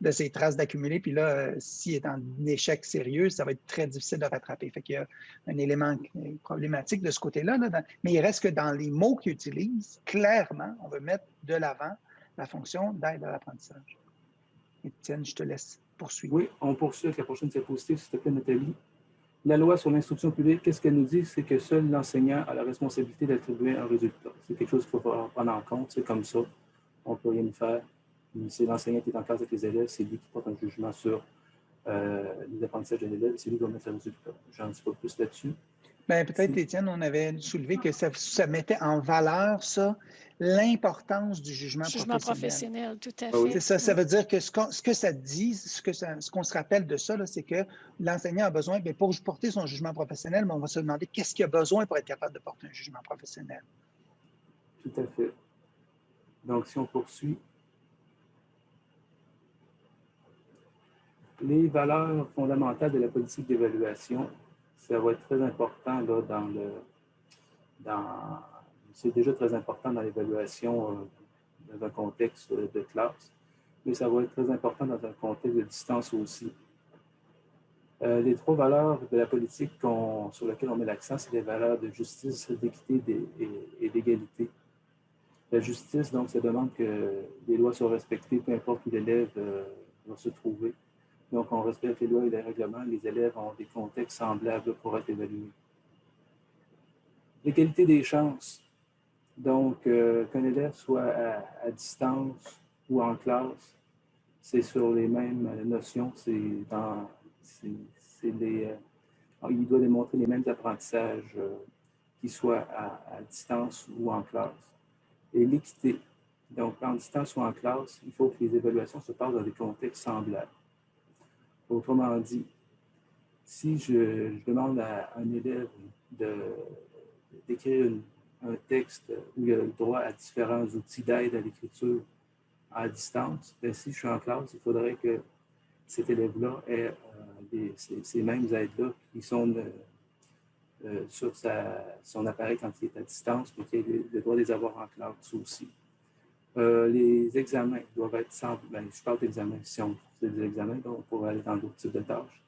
de ses traces d'accumuler, puis là, euh, s'il est en échec sérieux, ça va être très difficile de rattraper. Fait qu'il y a un élément problématique de ce côté-là, mais il reste que dans les mots qu'il utilise, clairement, on veut mettre de l'avant la fonction d'aide à l'apprentissage. Étienne, je te laisse poursuivre. Oui, on poursuit avec la prochaine diapositive, s'il te plaît, Nathalie. La loi sur l'instruction publique, qu'est-ce qu'elle nous dit? C'est que seul l'enseignant a la responsabilité d'attribuer un résultat. C'est quelque chose qu'il faut prendre en compte, c'est comme ça. On ne peut rien faire. C'est l'enseignant qui est en classe avec les élèves, c'est lui qui porte un jugement sur euh, les apprentissages de l'élève, c'est lui qui doit mettre un résultat. J'en dis pas plus là-dessus. Bien, peut-être, Étienne, on avait soulevé que ça, ça mettait en valeur, ça, l'importance du jugement, jugement professionnel. tout à fait. C'est ça, ça veut dire que ce, ce que ça dit, ce qu'on ce se rappelle de ça, c'est que l'enseignant a besoin, bien, pour porter son jugement professionnel, mais on va se demander qu'est-ce qu'il a besoin pour être capable de porter un jugement professionnel. Tout à fait. Donc, si on poursuit, les valeurs fondamentales de la politique d'évaluation, ça va être très important là, dans le dans c'est déjà très important dans l'évaluation euh, dans un contexte de classe, mais ça va être très important dans un contexte de distance aussi. Euh, les trois valeurs de la politique sur lesquelles on met l'accent, c'est les valeurs de justice, d'équité et, d'égalité. La justice, donc, ça demande que les lois soient respectées, peu importe où l'élève euh, va se trouver. Donc, on respecte les lois et les règlements. Les élèves ont des contextes semblables pour être évalués. L'égalité des chances Donc, euh, qu'un élève soit à, distance ou en classe, c'est sur les mêmes notions, c'est euh, il doit démontrer les mêmes apprentissages, euh, qu'ils soient à, distance ou en classe. Et l'équité, donc en distance ou en classe, il faut que les évaluations se passent dans des contextes semblables. Autrement dit, si je, demande à un élève d'écrire un texte où il a le droit à différents outils d'aide à l'écriture à distance, bien, si je suis en classe, il faudrait que cet élève-là ait euh, ces, mêmes aides-là qui sont euh, euh, sur son appareil quand il est à distance, mais qu'il ait le, droit de les avoir en classe aussi. Les examens doivent être sans... Ben, je parle d'examens, si on fait des examens, on pourrait aller dans d'autres types de tâches.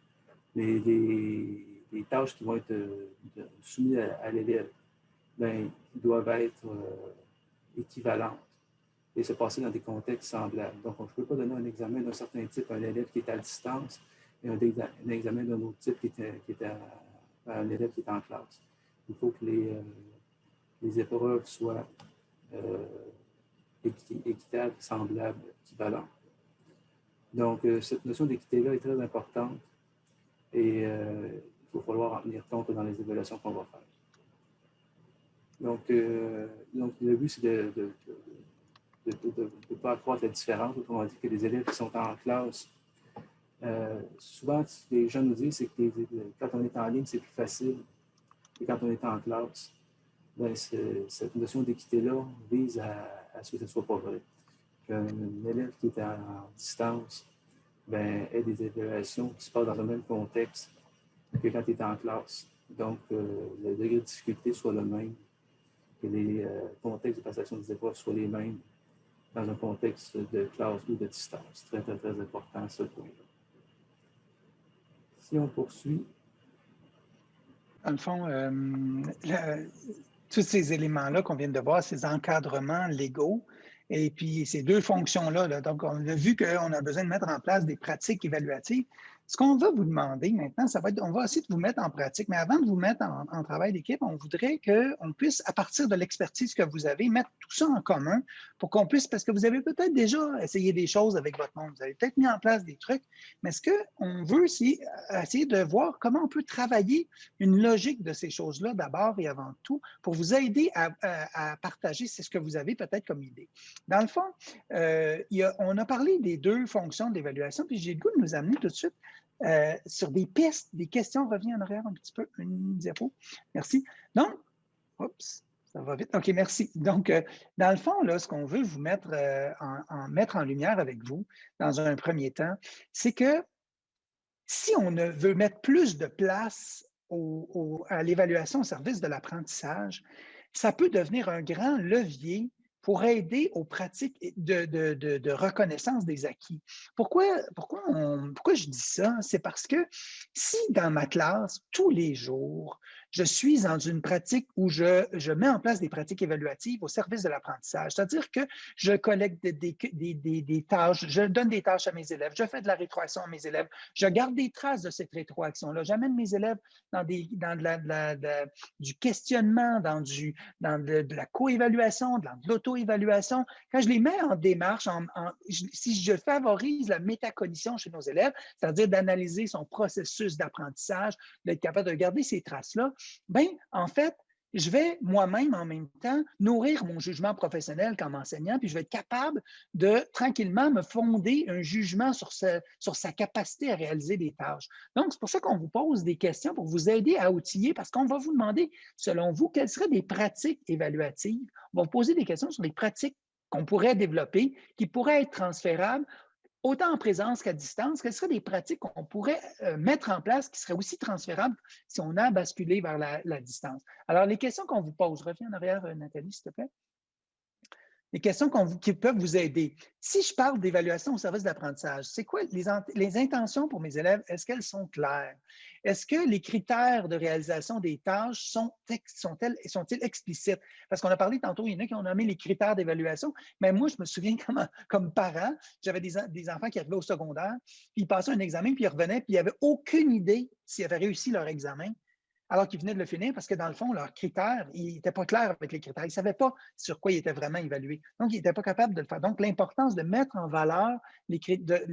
Mais les, tâches qui vont être soumises à, l'élève, ben, doivent être équivalentes et se passer dans des contextes semblables. Donc, je ne peux pas donner un examen d'un certain type à un élève qui est à distance et un, examen d'un autre type à, un élève qui est en classe. Il faut que les, euh, épreuves soient euh, équitables, semblables, équivalentes. Donc, euh, cette notion d'équité-là est très importante et il va falloir en tenir compte dans les évaluations qu'on va faire. Donc, donc le but, c'est de de ne pas accroître la différence. Autrement dit, que les élèves qui sont en classe, euh, souvent, ce que les gens nous disent, c'est que quand on est en ligne, c'est plus facile que quand on est en classe. Ben, cette notion d'équité-là vise à, ce que ce ne soit pas vrai. Qu'un élève qui est en, distance ben, ait des évaluations qui se passent dans le même contexte que quand il est en classe. Donc, euh, le degré de difficulté soit le même, que les euh, contextes de passation des épreuves soient les mêmes dans un contexte de classe ou de distance. Très, très, très important ce point-là. Si on poursuit. Dans le fond, euh, tous ces éléments-là qu'on vient de voir, ces encadrements légaux, et puis ces deux fonctions-là, là, donc on a vu qu'on a besoin de mettre en place des pratiques évaluatives, ce qu'on va vous demander maintenant, ça va être, on va essayer de vous mettre en pratique, mais avant de vous mettre en, travail d'équipe, on voudrait qu'on puisse, à partir de l'expertise que vous avez, mettre tout ça en commun pour qu'on puisse, parce que vous avez peut-être déjà essayé des choses avec votre monde, vous avez peut-être mis en place des trucs, mais ce qu'on veut, aussi essayer de voir comment on peut travailler une logique de ces choses-là d'abord et avant tout pour vous aider à, partager. Ce que vous avez peut-être comme idée. Dans le fond, euh, on a parlé des deux fonctions d'évaluation, puis j'ai le goût de nous amener tout de suite euh, sur des pistes, des questions. Reviens en arrière un petit peu, une diapo. Merci. Donc, oups, ça va vite. OK, merci. Donc, euh, dans le fond, là, ce qu'on veut vous mettre, euh, en, mettre en lumière avec vous dans un premier temps, c'est que si on veut mettre plus de place à l'évaluation au service de l'apprentissage, ça peut devenir un grand levier pour aider aux pratiques de, reconnaissance des acquis. Pourquoi, pourquoi, je dis ça? C'est parce que si dans ma classe, tous les jours, je suis dans une pratique où je, je, mets en place des pratiques évaluatives au service de l'apprentissage. C'est-à-dire que je collecte des, des, des, des, tâches, je donne des tâches à mes élèves, je fais de la rétroaction à mes élèves, je garde des traces de cette rétroaction-là. J'amène mes élèves dans, des, dans de la, du questionnement, dans, du, dans de, la coévaluation, de l'auto-évaluation. Quand je les mets en démarche, en, si je favorise la métacognition chez nos élèves, c'est-à-dire d'analyser son processus d'apprentissage, d'être capable de garder ces traces-là, ben, en fait, je vais moi-même en même temps nourrir mon jugement professionnel comme enseignant, puis je vais être capable de tranquillement me fonder un jugement sur, sur sa capacité à réaliser des tâches. Donc, c'est pour ça qu'on vous pose des questions pour vous aider à outiller, parce qu'on va vous demander, selon vous, quelles seraient des pratiques évaluatives? On va vous poser des questions sur les pratiques qu'on pourrait développer, qui pourraient être transférables autant en présence qu'à distance, quelles seraient des pratiques qu'on pourrait euh, mettre en place qui seraient aussi transférables si on a basculé vers la, la distance? Alors, les questions qu'on vous pose, reviens en arrière, euh, Nathalie, s'il te plaît les questions qui peuvent vous aider. Si je parle d'évaluation au service d'apprentissage, c'est quoi les, intentions pour mes élèves? Est-ce qu'elles sont claires? Est-ce que les critères de réalisation des tâches sont-ils sont explicites? Parce qu'on a parlé tantôt, il y en a qui ont nommé les critères d'évaluation, mais moi, je me souviens <laughs> comme, comme parent, j'avais des, des, enfants qui arrivaient au secondaire, puis ils passaient un examen, puis ils revenaient, puis ils n'avaient aucune idée s'ils avaient réussi leur examen. Alors qu'ils venaient de le finir parce que dans le fond, leurs critères, ils n'étaient pas clairs avec les critères. Ils ne savaient pas sur quoi ils étaient vraiment évalués. Donc, ils n'étaient pas capables de le faire. Donc, l'importance de mettre en valeur les,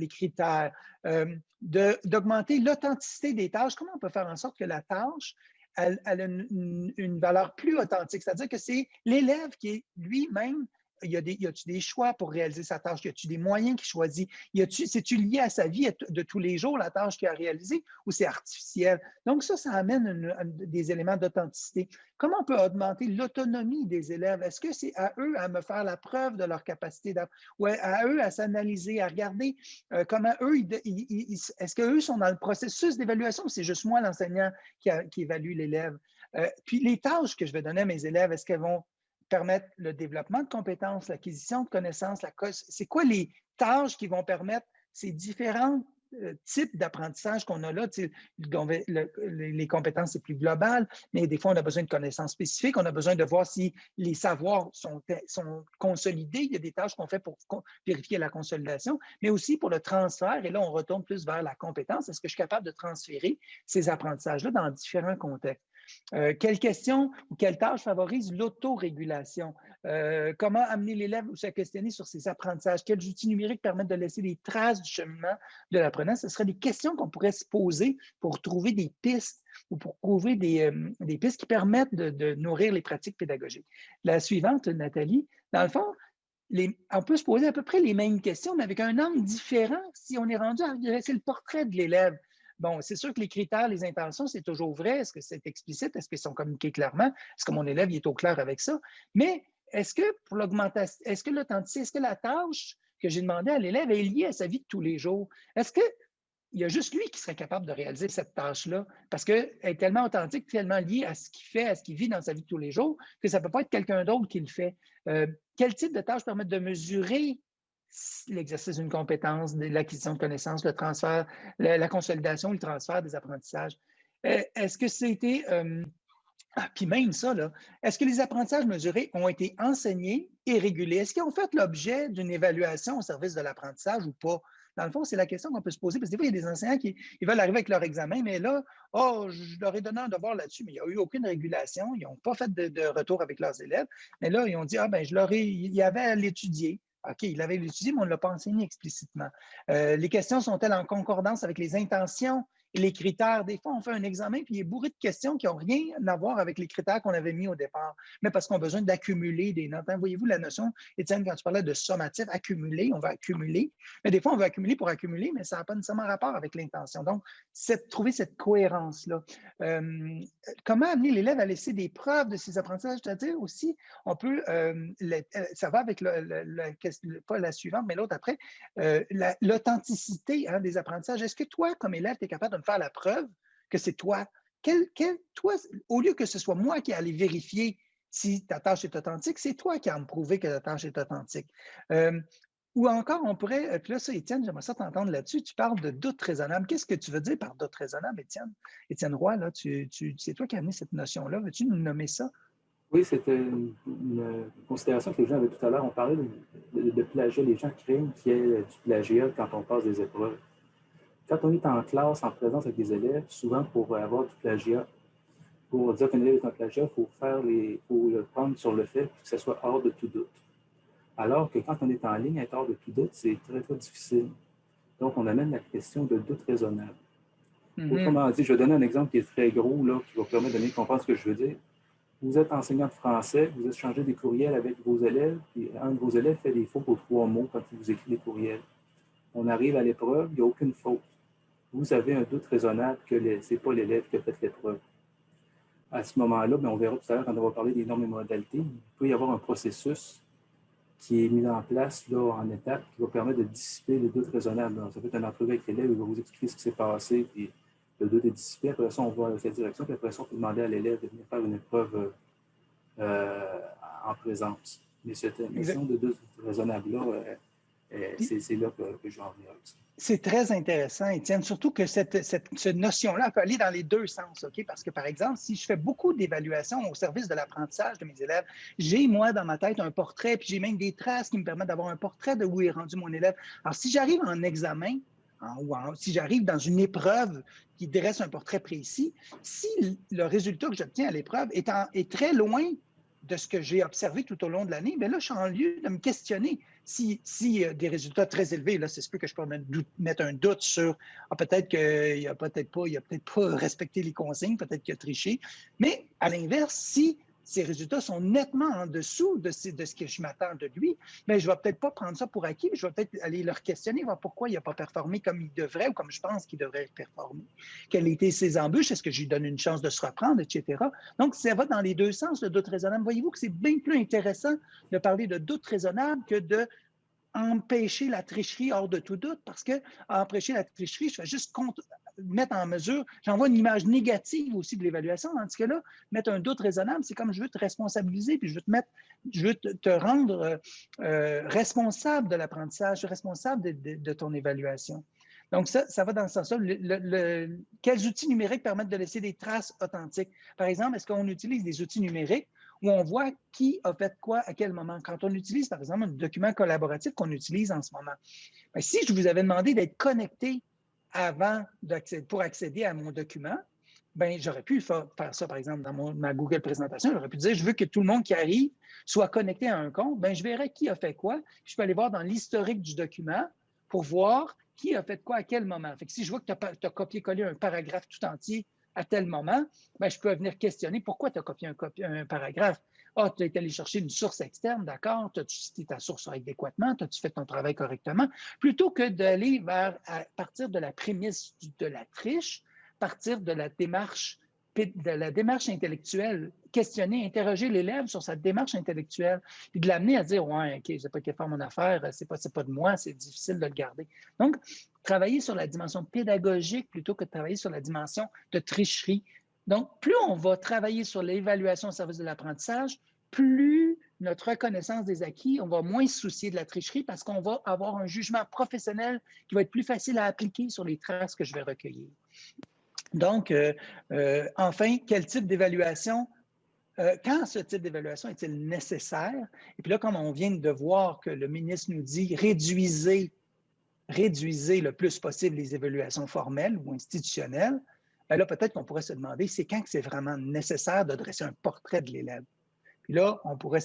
critères, euh, d'augmenter l'authenticité des tâches. Comment on peut faire en sorte que la tâche, elle, a une, une valeur plus authentique? C'est-à-dire que c'est l'élève qui est lui-même y a-t-il des choix pour réaliser sa tâche? Y a-t-il des moyens qu'il choisit? C'est-tu lié à sa vie de tous les jours, la tâche qu'il a réalisée, ou c'est artificiel? Donc, ça, ça amène des éléments d'authenticité. Comment on peut augmenter l'autonomie des élèves? Est-ce que c'est à eux à me faire la preuve de leur capacité ou à eux à s'analyser, à regarder euh, comment eux, est-ce qu'eux sont dans le processus d'évaluation ou c'est juste moi, l'enseignant, qui, évalue l'élève? Euh, puis les tâches que je vais donner à mes élèves, est-ce qu'elles vont permettre le développement de compétences, l'acquisition de connaissances, c'est quoi les tâches qui vont permettre ces différents euh, types d'apprentissage qu'on a là? les compétences, c'est plus global, mais des fois, on a besoin de connaissances spécifiques. On a besoin de voir si les savoirs sont consolidés. Il y a des tâches qu'on fait pour vérifier la consolidation, mais aussi pour le transfert. Et là, on retourne plus vers la compétence. Est-ce que je suis capable de transférer ces apprentissages-là dans différents contextes? Euh, quelle question ou quelle tâche favorise l'autorégulation? Euh, comment amener l'élève ou se questionner sur ses apprentissages? Quels outils numériques permettent de laisser des traces du cheminement de l'apprenant? Ce seraient des questions qu'on pourrait se poser pour trouver des pistes ou pour trouver des, euh, pistes qui permettent de, nourrir les pratiques pédagogiques. La suivante, Nathalie, dans le fond, on peut se poser à peu près les mêmes questions, mais avec un angle différent si on est rendu à dresser le portrait de l'élève. Bon, c'est sûr que les critères, les intentions, c'est toujours vrai. Est-ce que c'est explicite? Est-ce qu'ils sont communiqués clairement? Est-ce que mon élève est au clair avec ça? Mais est-ce que pour l'augmentation, est-ce que l'authenticité, est-ce que la tâche que j'ai demandé à l'élève est liée à sa vie de tous les jours? Est-ce qu'il y a juste lui qui serait capable de réaliser cette tâche-là? Parce qu'elle est tellement authentique, tellement liée à ce qu'il fait, à ce qu'il vit dans sa vie de tous les jours, que ça ne peut pas être quelqu'un d'autre qui le fait. Euh, quel type de tâche permet de mesurer l'exercice d'une compétence, l'acquisition de connaissances, le transfert, la, consolidation, le transfert des apprentissages. Euh, est-ce que c'était... Euh, ah, puis même ça, est-ce que les apprentissages mesurés ont été enseignés et régulés? Est-ce qu'ils ont fait l'objet d'une évaluation au service de l'apprentissage ou pas? Dans le fond, c'est la question qu'on peut se poser, parce que des fois, il y a des enseignants qui veulent arriver avec leur examen, mais là, oh, je leur ai donné un devoir là-dessus, mais il n'y a eu aucune régulation, ils n'ont pas fait de, de, retour avec leurs élèves. Mais là, ils ont dit, ah ben, je leur ai, il y avait à l'étudier. OK, il avait l'étudié, mais on ne l'a pas enseigné explicitement. Euh, les questions sont-elles en concordance avec les intentions les critères. Des fois, on fait un examen puis il est bourré de questions qui n'ont rien à voir avec les critères qu'on avait mis au départ, mais parce qu'on a besoin d'accumuler des notes. Hein, voyez-vous la notion, Étienne, quand tu parlais de sommatif, accumuler, on va accumuler. Mais des fois, on veut accumuler pour accumuler, mais ça n'a pas nécessairement rapport avec l'intention. Donc, c'est trouver cette cohérence-là. Euh, comment amener l'élève à laisser des preuves de ses apprentissages? C'est-à-dire aussi, on peut, euh, euh, ça va avec la suivante, mais l'autre après, l'authenticité hein, des apprentissages. Est-ce que toi, comme élève, tu es capable de faire la preuve que c'est toi. Quel, toi. Au lieu que ce soit moi qui allais vérifier si ta tâche est authentique, c'est toi qui as me prouver que ta tâche est authentique. Euh, ou encore, on pourrait, euh, puis là, ça, Étienne, j'aimerais ça t'entendre là-dessus. Tu parles de doute raisonnable. Qu'est-ce que tu veux dire par doute raisonnable, Étienne? Étienne Roy, là, tu, c'est toi qui as amené cette notion-là. Veux-tu nous nommer ça? Oui, c'était une, considération que les gens avaient tout à l'heure. On parlait de, de, plagiat. Les gens craignent qu'il y ait du plagiat quand on passe des épreuves. Quand on est en classe, en présence avec des élèves, souvent pour avoir du plagiat, pour dire qu'un élève est un plagiat, il faut, faire les, faut le prendre sur le fait que ce soit hors de tout doute. Alors que quand on est en ligne, être hors de tout doute, c'est très, très difficile. Donc, on amène la question de doute raisonnable. Mm-hmm. Autrement dit, je vais donner un exemple qui est très gros, là, qui va permettre de bien comprendre ce que je veux dire. Vous êtes enseignant de français, vous échangez des courriels avec vos élèves, et un de vos élèves fait des fautes aux trois mots quand il vous écrit des courriels. On arrive à l'épreuve, il n'y a aucune faute vous avez un doute raisonnable que ce n'est pas l'élève qui a fait l'épreuve. À ce moment-là, ben, on verra tout à l'heure quand on va parler des normes et modalités, il peut y avoir un processus qui est mis en place là, en étapes qui va permettre de dissiper le doute raisonnable. ça peut être un entrevue avec l'élève, il va vous expliquer ce qui s'est passé, puis le doute est dissipé. Après ça, on va dans cette direction, puis après ça, on peut demander à l'élève de venir faire une épreuve euh, en présence. Mais cette notion de doute raisonnable-là, euh, c'est là que, que je vais en venir ça. C'est très intéressant, Étienne, surtout que cette, cette, notion-là peut aller dans les deux sens, OK? Parce que, par exemple, si je fais beaucoup d'évaluations au service de l'apprentissage de mes élèves, j'ai, moi, dans ma tête, un portrait, puis j'ai même des traces qui me permettent d'avoir un portrait de où est rendu mon élève. Alors, si j'arrive en examen, ou si j'arrive dans une épreuve qui dresse un portrait précis, si le résultat que j'obtiens à l'épreuve est, est, très loin de ce que j'ai observé tout au long de l'année, bien là, je suis en lieu de me questionner. Si, si des résultats très élevés, là, c'est ce que je peux mettre un doute sur ah, peut-être qu'il n'a peut-être pas, a peut-être pas <laughs> respecté les consignes, peut-être qu'il a triché. Mais à l'inverse, si ses résultats sont nettement en dessous de ce, que je m'attends de lui, mais je ne vais peut-être pas prendre ça pour acquis, je vais peut-être aller leur questionner, voir pourquoi il n'a pas performé comme il devrait ou comme je pense qu'il devrait performer. Quelles étaient ses embûches? Est-ce que je lui donne une chance de se reprendre, etc. Donc, ça va dans les deux sens, le doute raisonnable. Voyez-vous que c'est bien plus intéressant de parler de doute raisonnable que de empêcher la tricherie hors de tout doute, parce que empêcher la tricherie, je fais juste mettre en mesure, j'envoie une image négative aussi de l'évaluation, ce que là, mettre un doute raisonnable, c'est comme je veux te responsabiliser, puis je veux te mettre, je veux te, rendre euh, euh, responsable de l'apprentissage, responsable de, ton évaluation. Donc, ça, ça va dans ce sens-là. quels outils numériques permettent de laisser des traces authentiques? Par exemple, est-ce qu'on utilise des outils numériques où on voit qui a fait quoi à quel moment? Quand on utilise, par exemple, un document collaboratif qu'on utilise en ce moment, ben, si je vous avais demandé d'être connecté avant pour accéder à mon document, ben, j'aurais pu faire, ça, par exemple, dans ma Google présentation. J'aurais pu dire, je veux que tout le monde qui arrive soit connecté à un compte. Ben, je verrai qui a fait quoi. Je peux aller voir dans l'historique du document pour voir qui a fait quoi à quel moment. Si je vois que tu as, copié-collé un paragraphe tout entier à tel moment, ben, je peux venir questionner pourquoi tu as copié un, paragraphe? Ah, tu es allé chercher une source externe, d'accord? As-tu cité ta source adéquatement? As-tu fait ton travail correctement? Plutôt que d'aller vers, à partir de la prémisse de la triche, partir de la démarche de la démarche intellectuelle, questionner, interroger l'élève sur sa démarche intellectuelle, puis de l'amener à dire Ouais, OK, je n'ai pas été faire mon affaire, c'est pas, pas de moi, c'est difficile de le garder. Donc, travailler sur la dimension pédagogique plutôt que de travailler sur la dimension de tricherie. Donc, plus on va travailler sur l'évaluation au service de l'apprentissage, plus notre reconnaissance des acquis, on va moins se soucier de la tricherie parce qu'on va avoir un jugement professionnel qui va être plus facile à appliquer sur les traces que je vais recueillir. Donc, euh, euh, enfin, quel type d'évaluation, euh, quand ce type d'évaluation est-il nécessaire? Et puis là, comme on vient de voir que le ministre nous dit réduisez, réduisez le plus possible les évaluations formelles ou institutionnelles, bien là, peut-être qu'on pourrait se demander, c'est quand que c'est vraiment nécessaire de dresser un portrait de l'élève? Puis là, on pourrait.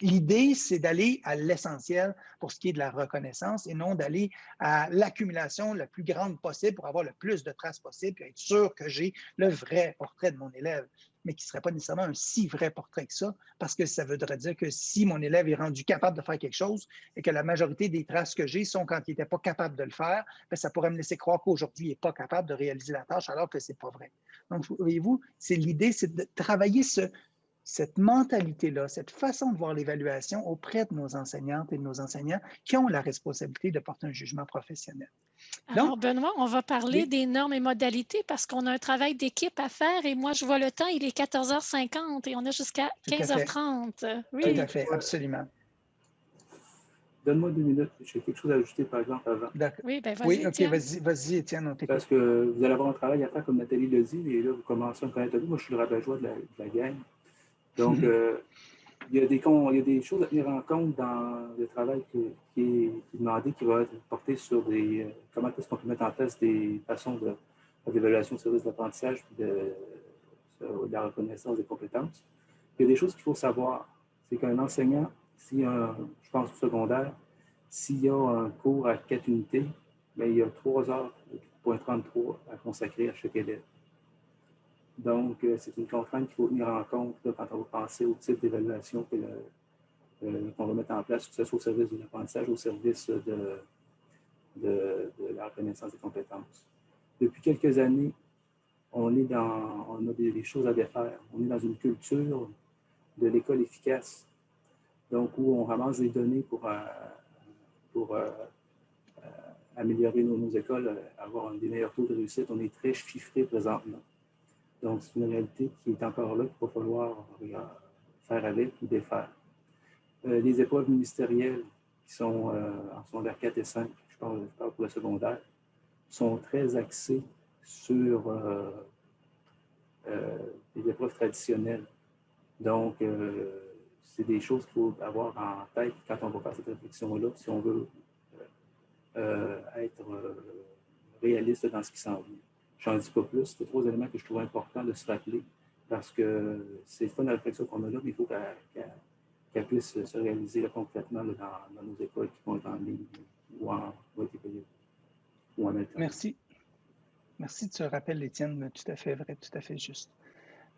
L'idée, c'est d'aller à l'essentiel pour ce qui est de la reconnaissance et non d'aller à l'accumulation la plus grande possible pour avoir le plus de traces possible et être sûr que j'ai le vrai portrait de mon élève, mais qui ne serait pas nécessairement un si vrai portrait que ça, parce que ça voudrait dire que si mon élève est rendu capable de faire quelque chose et que la majorité des traces que j'ai sont quand il n'était pas capable de le faire, bien, ça pourrait me laisser croire qu'aujourd'hui, il n'est pas capable de réaliser la tâche alors que ce n'est pas vrai. Donc, voyez-vous, c'est l'idée, c'est de travailler ce, cette mentalité-là, cette façon de voir l'évaluation auprès de nos enseignantes et de nos enseignants qui ont la responsabilité de porter un jugement professionnel. Alors, Benoît, on va parler des normes et modalités parce qu'on a un travail d'équipe à faire et moi, je vois le temps, il est 14h50 et on a jusqu'à 15h30. Oui. Tout à fait, absolument. Donne-moi deux minutes, j'ai quelque chose à ajouter, par exemple, avant. Oui, ben vas-y, Oui, OK, vas-y, vas Étienne, on Parce que vous allez avoir un travail à faire, comme Nathalie l'a dit, et là, vous commencez à me connaître. Moi, je suis le rabat-joie de, de, la gang. Donc, mhm. euh, il, y a des, il y a des choses à tenir en compte dans le travail qui, est, demandé, qui va être porté sur des, euh, comment est-ce qu'on peut mettre en place des façons d'évaluation de, service d'apprentissage et de, la reconnaissance des compétences. Il y a des choses qu'il faut savoir. C'est qu'un enseignant, si je pense au secondaire, s'il y a un cours à quatre unités, bien, il y a trois heures, 33 à consacrer à chaque élève. Donc, euh, c'est une contrainte qu'il faut tenir en compte quand on va penser au type d'évaluation euh, qu'on va mettre en place, que ce soit au service de l'apprentissage au service de, la reconnaissance des compétences. Depuis quelques années, on, est dans, on a des, choses à défaire. On est dans une culture de l'école efficace, donc où on ramasse des données pour, euh, pour améliorer nos, écoles, avoir des meilleurs taux de réussite. On est très chiffré présentement. Donc, c'est une réalité qui est encore là, qu'il va falloir faire avec ou défaire. Euh, les épreuves ministérielles qui sont euh, en secondaire 4 et 5, je parle, pour le secondaire, sont très axées sur euh, les épreuves traditionnelles. Donc, c'est des choses qu'il faut avoir en tête quand on va faire cette réflexion-là, si on veut être réaliste dans ce qui s'en vient. Je n'en dis pas plus. C'est trois éléments que je trouve importants de se rappeler parce que c'est le fun réflexion qu'on a là, mais il faut qu'elle puisse se réaliser concrètement dans, nos écoles qui vont être en ligne ou en, ou en Merci. Merci de ce rappel, Étienne. Tout à fait vrai, tout à fait juste.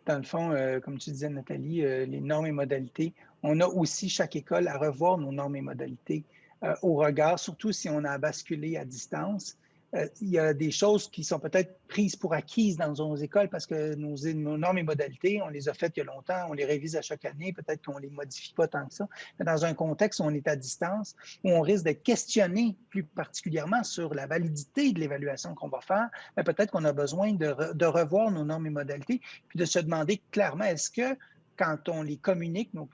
Dans le fond, euh, comme tu disais, Nathalie, euh, les normes et modalités, on a aussi chaque école à revoir nos normes et modalités euh, au regard, surtout si on a basculé à distance. Euh, il y a des choses qui sont peut-être prises pour acquises dans nos écoles parce que nos, normes et modalités, on les a faites il y a longtemps, on les révise à chaque année, peut-être qu'on ne les modifie pas tant que ça. Mais dans un contexte où on est à distance, où on risque de questionner plus particulièrement sur la validité de l'évaluation qu'on va faire, ben, peut-être qu'on a besoin de, revoir nos normes et modalités, puis de se demander clairement, est-ce que quand on les communique, nos,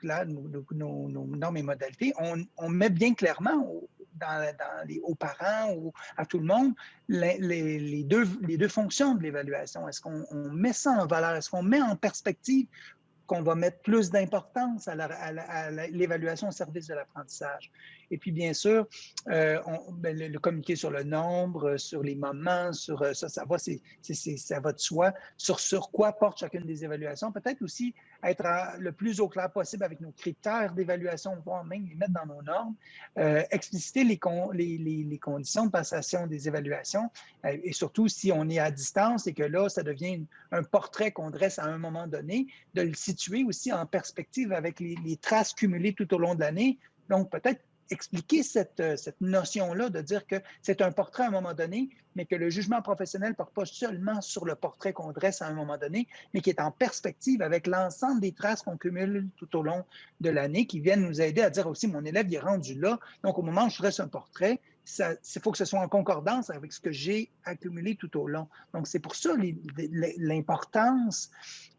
normes et modalités, on met bien clairement dans, les, aux parents ou à tout le monde les, deux, les deux fonctions de l'évaluation. Est-ce qu'on met ça en valeur? Est-ce qu'on met en perspective qu'on va mettre plus d'importance à l'évaluation au service de l'apprentissage? Et puis, bien sûr, euh, ben, le, communiquer sur le nombre, sur les moments, sur euh, ça, ça va, c'est, ça va de soi, sur, sur quoi porte chacune des évaluations. Peut-être aussi être le plus au clair possible avec nos critères d'évaluation, voire même les mettre dans nos normes, euh, expliciter les, conditions de passation des évaluations, et surtout si on est à distance et que là, ça devient un portrait qu'on dresse à un moment donné, de le situer aussi en perspective avec les traces cumulées tout au long de l'année. Donc, peut-être expliquer cette, euh, cette notion-là de dire que c'est un portrait à un moment donné, mais que le jugement professionnel ne porte pas seulement sur le portrait qu'on dresse à un moment donné, mais qui est en perspective avec l'ensemble des traces qu'on cumule tout au long de l'année, qui viennent nous aider à dire aussi, mon élève est rendu là, donc au moment où je dresse un portrait, il faut que ce soit en concordance avec ce que j'ai accumulé tout au long. Donc, c'est pour ça l'importance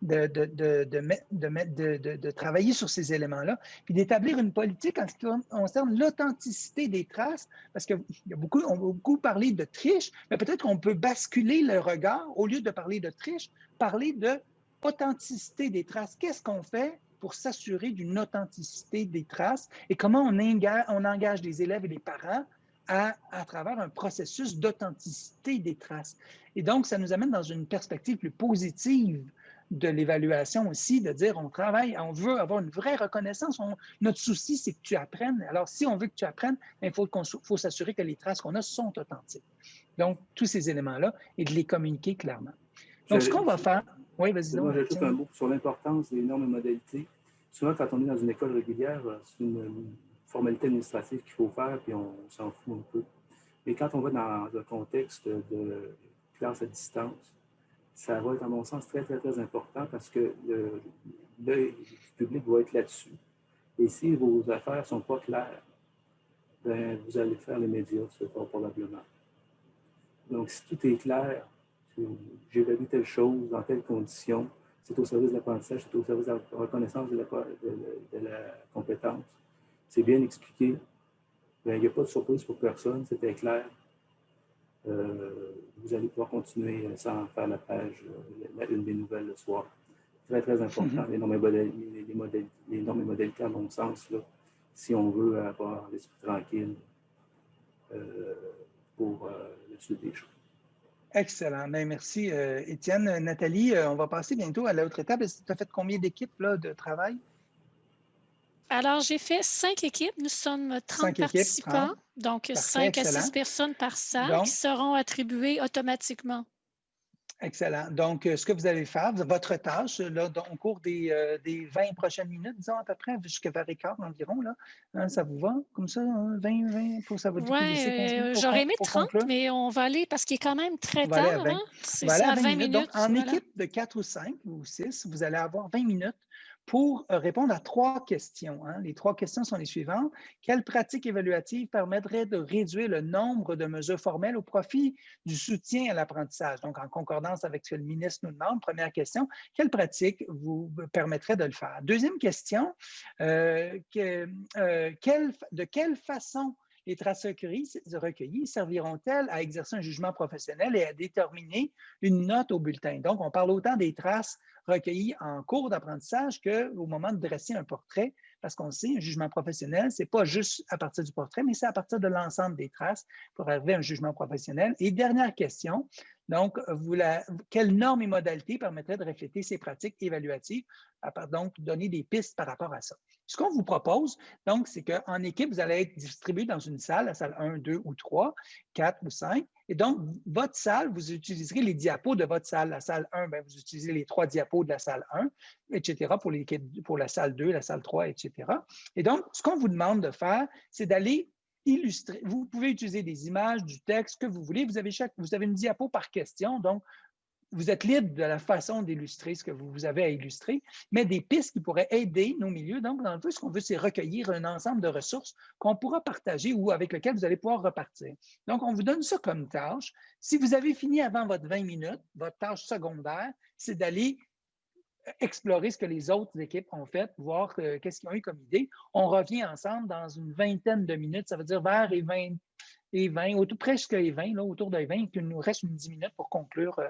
de, de, de, de, travailler sur ces éléments-là, puis d'établir une politique en ce qui concerne l'authenticité des traces, parce qu'on a beaucoup, on beaucoup parlé de triche, mais peut-être qu'on peut basculer le regard, au lieu de parler de triche, parler de authenticité des traces. Qu'est-ce qu'on fait pour s'assurer d'une authenticité des traces et comment on engage, on engage les élèves et les parents à, à travers un processus d'authenticité des traces. Et donc, ça nous amène dans une perspective plus positive de l'évaluation aussi, de dire on travaille, on veut avoir une vraie reconnaissance. notre souci, c'est que tu apprennes. Alors, si on veut que tu apprennes, il faut, faut s'assurer que les traces qu'on a sont authentiques. Donc, tous ces éléments-là et de les communiquer clairement. Donc, ce qu'on va faire... Oui, vas-y. Moi, j'ajoute un mot sur l'importance des normes et modalités. Souvent, quand on est dans une école régulière, c'est une formalité administrative qu'il faut faire, puis on s'en fout un peu. Mais quand on va dans un contexte de classe à distance, ça va être, à mon sens, très, très, très important parce que du public va être là-dessus. Et si vos affaires ne sont pas claires, ben, vous allez faire les médias, probablement. Donc, si tout est clair, j'évalue telle chose, dans telles conditions, c'est au service de l'apprentissage, c'est au service de la reconnaissance de la compétence, c'est bien expliqué, ben, il n'y a pas de surprise pour personne, c'était clair. Euh, vous allez pouvoir continuer sans faire la page, euh, la une des nouvelles le soir. Très, très important. Mm-hmm. les, normes modèles, les, normes et modalités, à mon sens, là, si on veut avoir l'esprit tranquille euh, pour la suite des choses. Excellent. Bien, merci, Étienne. Nathalie, on va passer bientôt à l'autre étape. Tu as fait combien d'équipes de travail? Alors, j'ai fait cinq équipes. Nous sommes 30 participants, donc cinq à six personnes par salle qui seront attribuées automatiquement. Excellent. Donc, euh, ce que vous allez faire, votre tâche, là, au cours des, euh, des 20 prochaines minutes, disons à peu près, jusqu'à 20 et quart environ, là, hein, ça vous va comme ça, 20, 20, pour ça Oui, euh, j'aurais aimé 30, mais on va aller parce qu'il est quand même très tard. Hein? C'est ça, 20, minutes. Donc, en équipe de 4 ou 5 ou 6, vous allez avoir 20 minutes pour euh, répondre à trois questions. Hein. Les trois questions sont les suivantes. Quelle pratique évaluative permettrait de réduire le nombre de mesures formelles au profit du soutien à l'apprentissage? Donc, en concordance avec ce que le ministre nous demande, première question, quelle pratique vous permettrait de le faire? Deuxième question, euh, euh, de quelle façon les traces recueillies, serviront-elles à exercer un jugement professionnel et à déterminer une note au bulletin? Donc, on parle autant des traces recueillies en cours d'apprentissage qu'au moment de dresser un portrait parce qu'on sait, un jugement professionnel, ce n'est pas juste à partir du portrait, mais c'est à partir de l'ensemble des traces pour arriver à un jugement professionnel. Et dernière question, donc, vous quelles normes et modalités permettraient de refléter ces pratiques évaluatives, donc donner des pistes par rapport à ça? Ce qu'on vous propose, donc, c'est qu'en équipe, vous allez être distribué dans une salle, la salle 1, 2 ou 3, 4 ou 5. Et donc, votre salle, vous utiliserez les diapos de votre salle. La salle 1, bien, vous utilisez les trois diapos de la salle 1, etc., pour, pour la salle 2, la salle 3, etc. Et donc, ce qu'on vous demande de faire, c'est d'aller illustrer. Vous pouvez utiliser des images, du texte, que vous voulez. Vous avez, chaque, vous avez une diapo par question, donc vous êtes libre de la façon d'illustrer ce que vous avez à illustrer, mais des pistes qui pourraient aider nos milieux. Donc, dans le fond, ce qu'on veut, c'est recueillir un ensemble de ressources qu'on pourra partager ou avec lesquelles vous allez pouvoir repartir. Donc, on vous donne ça comme tâche. Si vous avez fini avant votre 20 minutes, votre tâche secondaire, c'est d'aller explorer ce que les autres équipes ont fait, voir euh, qu'est-ce qu'ils ont eu comme idée. On revient ensemble dans une vingtaine de minutes, ça veut dire vers les 20, et 20 autour, presque les 20, là, autour de 20, il nous reste une 10 minutes pour conclure euh,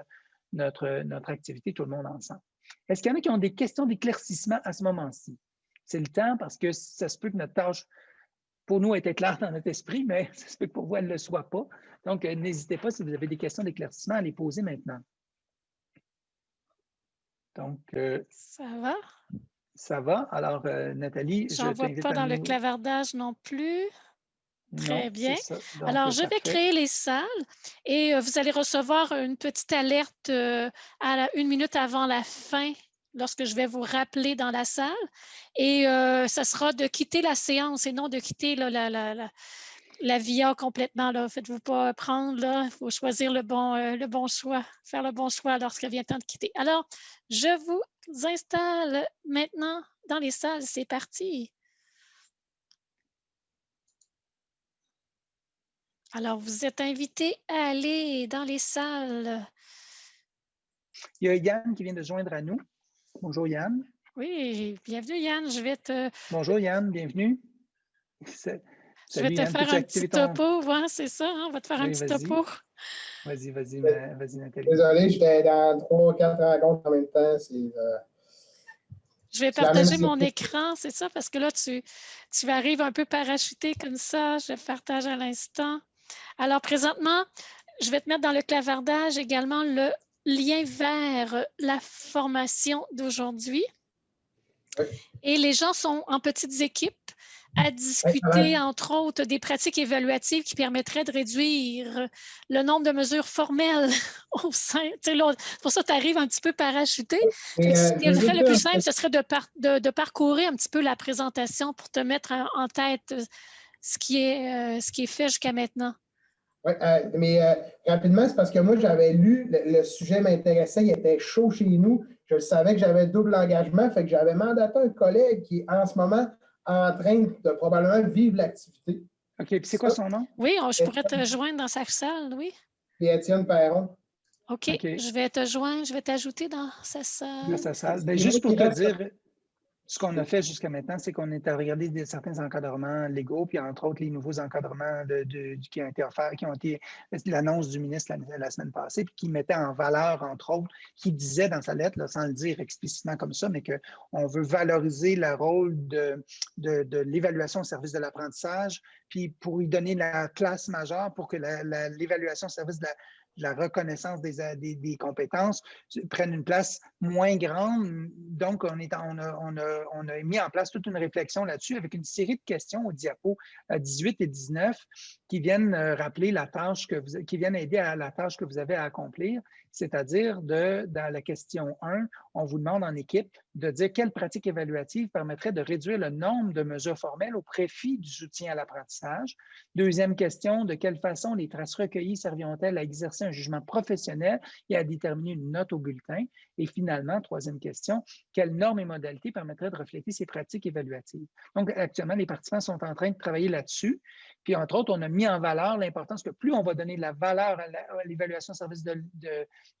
notre, activité, tout le monde ensemble. Est-ce qu'il y en a qui ont des questions d'éclaircissement à ce moment-ci? C'est le temps parce que ça se peut que notre tâche, pour nous, était claire dans notre esprit, mais <laughs> ça se peut que pour vous, elle ne le soit pas. Donc, euh, n'hésitez pas, si vous avez des questions d'éclaircissement, à les poser maintenant. Donc, euh, ça va? Ça va. Alors, euh, Nathalie, je ne vois pas dans le clavardage non plus. Très bien. Alors, je vais créer les salles et euh, vous allez recevoir une petite alerte à une minute avant la fin lorsque je vais vous rappeler dans la salle. Et ça sera de quitter la séance et non de quitter la, la, la VIA complètement. Là. Faites-vous pas prendre. Il faut choisir le bon, euh, le bon choix, faire le bon choix lorsqu'il vient temps de quitter. Alors, je vous installe maintenant dans les salles. C'est parti. Alors, vous êtes invités à aller dans les salles. Il y a Yann qui vient de joindre à nous. Bonjour Yann. Oui, bienvenue Yann. Je vais te... Bonjour Yann, bienvenue. Je vais te faire un petit topo, c'est ça, hein? on va te faire un petit topo. Vas-y, vas-y, vas-y, Nathalie. Désolé, j'étais dans trois, quatre rencontres en même temps. Euh, je vais partager mon écran, c'est ça, parce que là, tu, tu arrives un peu parachuté comme ça. Je partage à l'instant. Alors, présentement, je vais te mettre dans le clavardage également le lien vers la formation d'aujourd'hui. Et les gens sont en petites équipes à discuter, entre autres, des pratiques évaluatives qui permettraient de réduire le nombre de mesures formelles <laughs> au sein. Pour ça, tu arrives un petit peu parachuté. ce qui euh, serait le plus simple, ce serait de, de, parcourir un petit peu la présentation pour te mettre en, tête euh, ce qui est, euh, ce qui est fait jusqu'à maintenant. Oui, mais rapidement, c'est parce que moi, j'avais lu, le, sujet m'intéressait, il était chaud chez nous. Je savais que j'avais double engagement, fait que j'avais mandaté un collègue qui, en ce moment, en train de probablement vivre l'activité. OK, puis c'est quoi son nom? Oui, je pourrais te rejoindre dans sa salle, oui. C'est Étienne Perron. OK, je vais te joindre, je vais t'ajouter dans sa salle. Dans sa salle. Ben, juste pour te dire, ce qu'on a fait jusqu'à maintenant, c'est qu'on est à regarder certains encadrements légaux, puis entre autres les nouveaux encadrements qui ont été offerts, qui ont été l'annonce du ministre la, semaine passée, puis qui mettait en valeur, entre autres, qui disait dans sa lettre, sans le dire explicitement comme ça, mais qu'on veut valoriser le rôle de, de, l'évaluation au service de l'apprentissage, puis pour y donner la classe majeure pour que l'évaluation au service de la, la reconnaissance des, des, compétences prennent une place moins grande. Donc, on, est, on, a, on, a, mis en place toute une réflexion là-dessus avec une série de questions au diapo 18 et 19 qui viennent euh, rappeler la tâche que vous, qui viennent aider à la tâche que vous avez à accomplir, c'est-à-dire de, dans la question 1, on vous demande en équipe de dire quelle pratique évaluative permettrait de réduire le nombre de mesures formelles au profit du soutien à l'apprentissage. Deuxième question, de quelle façon les traces recueillies serviront-elles à exercer un jugement professionnel et à déterminer une note au bulletin? Et finalement, troisième question, quelles normes et modalités permettraient de refléter ces pratiques évaluatives? Donc, actuellement, les participants sont en train de travailler là-dessus. Puis, entre autres, on a mis en valeur l'importance que plus on va donner de la valeur à l'évaluation service de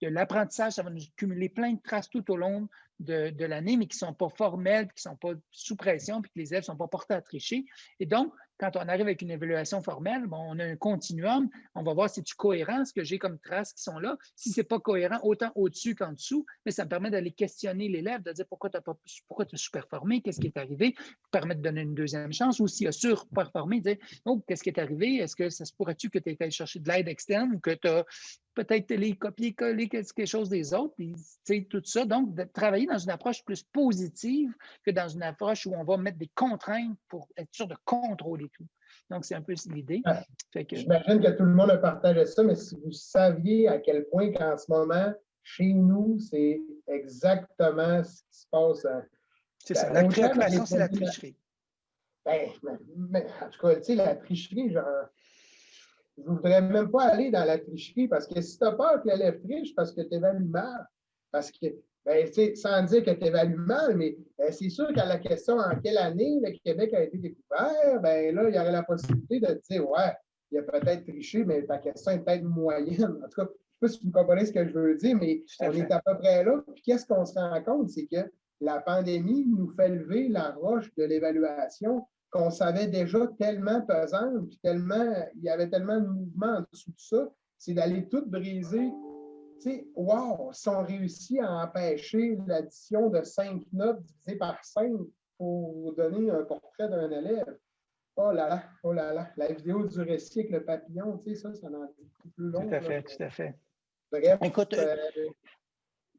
l'apprentissage, ça va nous cumuler plein de traces tout au long de, l'année, mais qui ne sont pas formelles, qui ne sont pas sous pression, puis que les élèves ne sont pas portés à tricher. Et donc, quand on arrive avec une évaluation formelle, on a un continuum, on va voir si c'est cohérent, ce que j'ai comme traces qui sont là. Si ce n'est pas cohérent, autant au-dessus qu'en dessous, mais ça me permet d'aller questionner l'élève, de dire pourquoi tu as, sous-performé, qu'est-ce qui est arrivé, permet de donner une deuxième chance, ou s'il a surperformé, dire oh, qu'est-ce qui est arrivé, est-ce que ça se pourrait-tu que tu aies été chercher de l'aide externe ou que tu as peut-être les copier-coller quelque chose des autres, puis tout ça. Donc, de travailler dans une approche plus positive que dans une approche où on va mettre des contraintes pour être sûr de contrôler tout. Donc, c'est un peu l'idée. J'imagine que tout le monde a partagé ça, mais si vous saviez à quel point qu'en ce moment, chez nous, c'est exactement ce qui se passe. C'est ça. La création, c'est la tricherie. Ben, mais, en tout cas, tu sais, la tricherie, genre, je ne voudrais même pas aller dans la tricherie parce que si tu as peur que l'élève triche parce que tu évalues mal, parce que, ben, sans dire que tu évalues mal, mais ben, c'est sûr qu'à la question en quelle année le Québec a été découvert, ben là, il y aurait la possibilité de dire, ouais, il a peut-être triché, mais ta question est peut-être moyenne. En tout cas, je ne sais pas si vous comprenez ce que je veux dire, mais on est à peu près là. Puis qu'est-ce qu'on se rend compte, c'est que la pandémie nous fait lever la roche de l'évaluation qu'on savait déjà tellement pesant, puis tellement, il y avait tellement de mouvements en dessous de ça, c'est d'aller tout briser. Tu sais, wow, si on réussit à empêcher l'addition de cinq notes divisées par cinq pour donner un portrait d'un élève, oh là là, oh là là, la vidéo du récit avec le papillon, tu sais, ça, ça en dit plus long. Tout à fait, tout à fait. Bref, Écoute, euh,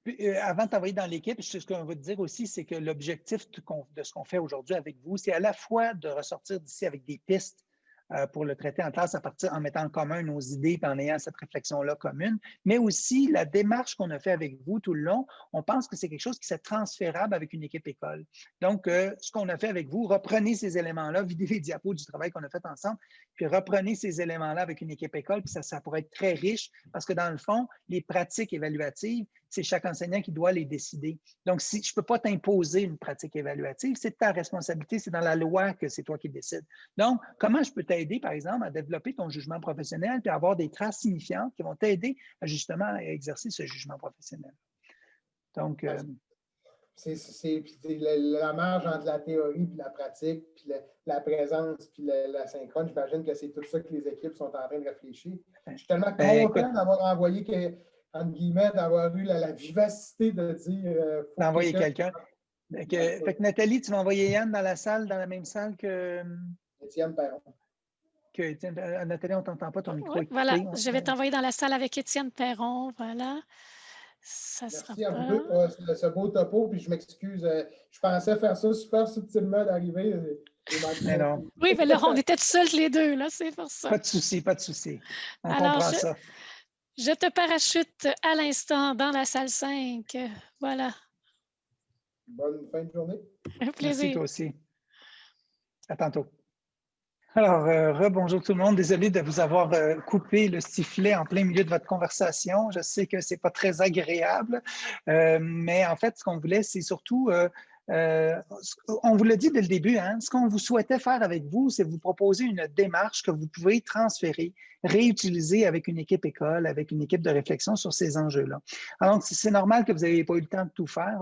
euh, avant de t'envoyer dans l'équipe, ce qu'on va te dire aussi, c'est que l'objectif de ce qu'on fait aujourd'hui avec vous, c'est à la fois de ressortir d'ici avec des pistes euh, pour le traiter en classe à partir en mettant en commun nos idées et en ayant cette réflexion-là commune, mais aussi la démarche qu'on a fait avec vous tout le long, on pense que c'est quelque chose qui est transférable avec une équipe école. Donc, euh, ce qu'on a fait avec vous, reprenez ces éléments-là, videz les diapos du travail qu'on a fait ensemble, puis reprenez ces éléments-là avec une équipe école, puis ça pourrait être très riche parce que dans le fond, les pratiques évaluatives, c'est chaque enseignant qui doit les décider. Donc, si je ne peux pas t'imposer une pratique évaluative, c'est ta responsabilité, c'est dans la loi que c'est toi qui décides. Donc, comment je peux t'aider, par exemple, à développer ton jugement professionnel et avoir des traces signifiantes qui vont t'aider à justement à exercer ce jugement professionnel? Donc, euh, c'est la, marge entre la théorie et la pratique, puis la, présence, puis la, synchrone. J'imagine que c'est tout ça que les équipes sont en train de réfléchir. Je suis tellement ben, content d'avoir envoyé que entre guillemets, d'avoir eu la, vivacité de dire. Euh, D'envoyer quelqu'un. fait que Nathalie, tu vas envoyer Yann dans la salle, dans la même salle que. Euh, Étienne Perron. Que, euh, Nathalie, on ne t'entend pas, ton micro. voilà, je vais t'envoyer dans la salle avec Étienne Perron. Voilà. Ça Merci sera un peu pour ce beau topo, puis je m'excuse. Je pensais faire ça super subtilement d'arriver. Oui, mais là, on était seuls les deux, là, c'est pour ça. Pas de souci, pas de souci. On Alors, comprend ça. Je te parachute à l'instant dans la salle 5. Voilà. Bonne fin de journée. Un plaisir. Merci toi aussi. À tantôt. Alors, euh, rebonjour tout le monde. Désolé de vous avoir euh, coupé le sifflet en plein milieu de votre conversation. Je sais que ce n'est pas très agréable, euh, mais en fait, ce qu'on voulait, c'est surtout euh, on vous l'a dit dès le début, hein, ce qu'on vous souhaitait faire avec vous, c'est vous proposer une démarche que vous pouvez transférer, réutiliser avec une équipe école, avec une équipe de réflexion sur ces enjeux-là. Alors, c'est normal que vous n'ayez pas eu le temps de tout faire,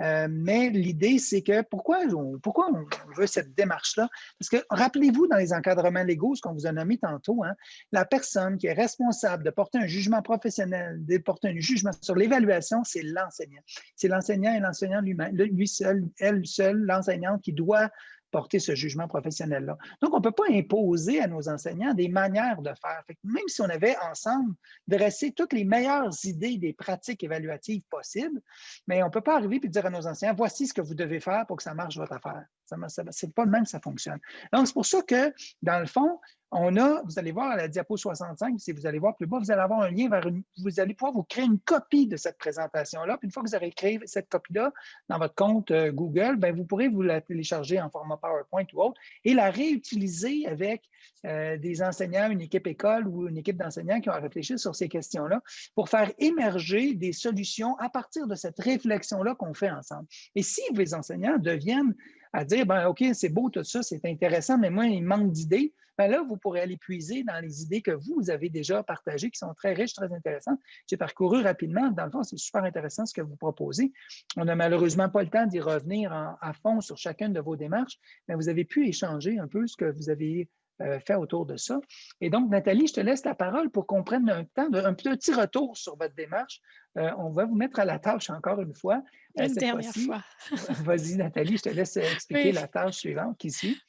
euh, mais l'idée, c'est que pourquoi on, pourquoi on veut cette démarche-là? Parce que rappelez-vous dans les encadrements légaux, ce qu'on vous a nommé tantôt, hein, la personne qui est responsable de porter un jugement professionnel, de porter un jugement sur l'évaluation, c'est l'enseignant. C'est l'enseignant et l'enseignant lui-même, lui seul elle seule, l'enseignante, qui doit porter ce jugement professionnel-là. Donc, on ne peut pas imposer à nos enseignants des manières de faire. même si on avait ensemble dressé toutes les meilleures idées des pratiques évaluatives possibles, mais on ne peut pas arriver et dire à nos enseignants, voici ce que vous devez faire pour que ça marche votre affaire. Ce n'est pas le même que ça fonctionne. Donc, c'est pour ça que, dans le fond, on a, vous allez voir à la diapo 65, si vous allez voir plus bas, vous allez avoir un lien vers une, vous allez pouvoir vous créer une copie de cette présentation-là. Puis une fois que vous aurez créé cette copie-là dans votre compte euh, Google, bien, vous pourrez vous la télécharger en format PowerPoint ou autre et la réutiliser avec euh, des enseignants, une équipe école ou une équipe d'enseignants qui ont réfléchi sur ces questions-là pour faire émerger des solutions à partir de cette réflexion-là qu'on fait ensemble. Et si les enseignants deviennent à dire, ben, OK, c'est beau tout ça, c'est intéressant, mais moi, il manque d'idées. Ben là, vous pourrez aller puiser dans les idées que vous avez déjà partagées, qui sont très riches, très intéressantes. J'ai parcouru rapidement. Dans le fond, c'est super intéressant ce que vous proposez. On n'a malheureusement pas le temps d'y revenir à fond sur chacune de vos démarches, mais vous avez pu échanger un peu ce que vous avez fait autour de ça. Et donc, Nathalie, je te laisse la parole pour qu'on prenne un, temps de, un petit retour sur votre démarche. on va vous mettre à la tâche encore une fois. Une dernière fois. <laughs> Vas-y, Nathalie, je te laisse expliquer la tâche suivante qui suit.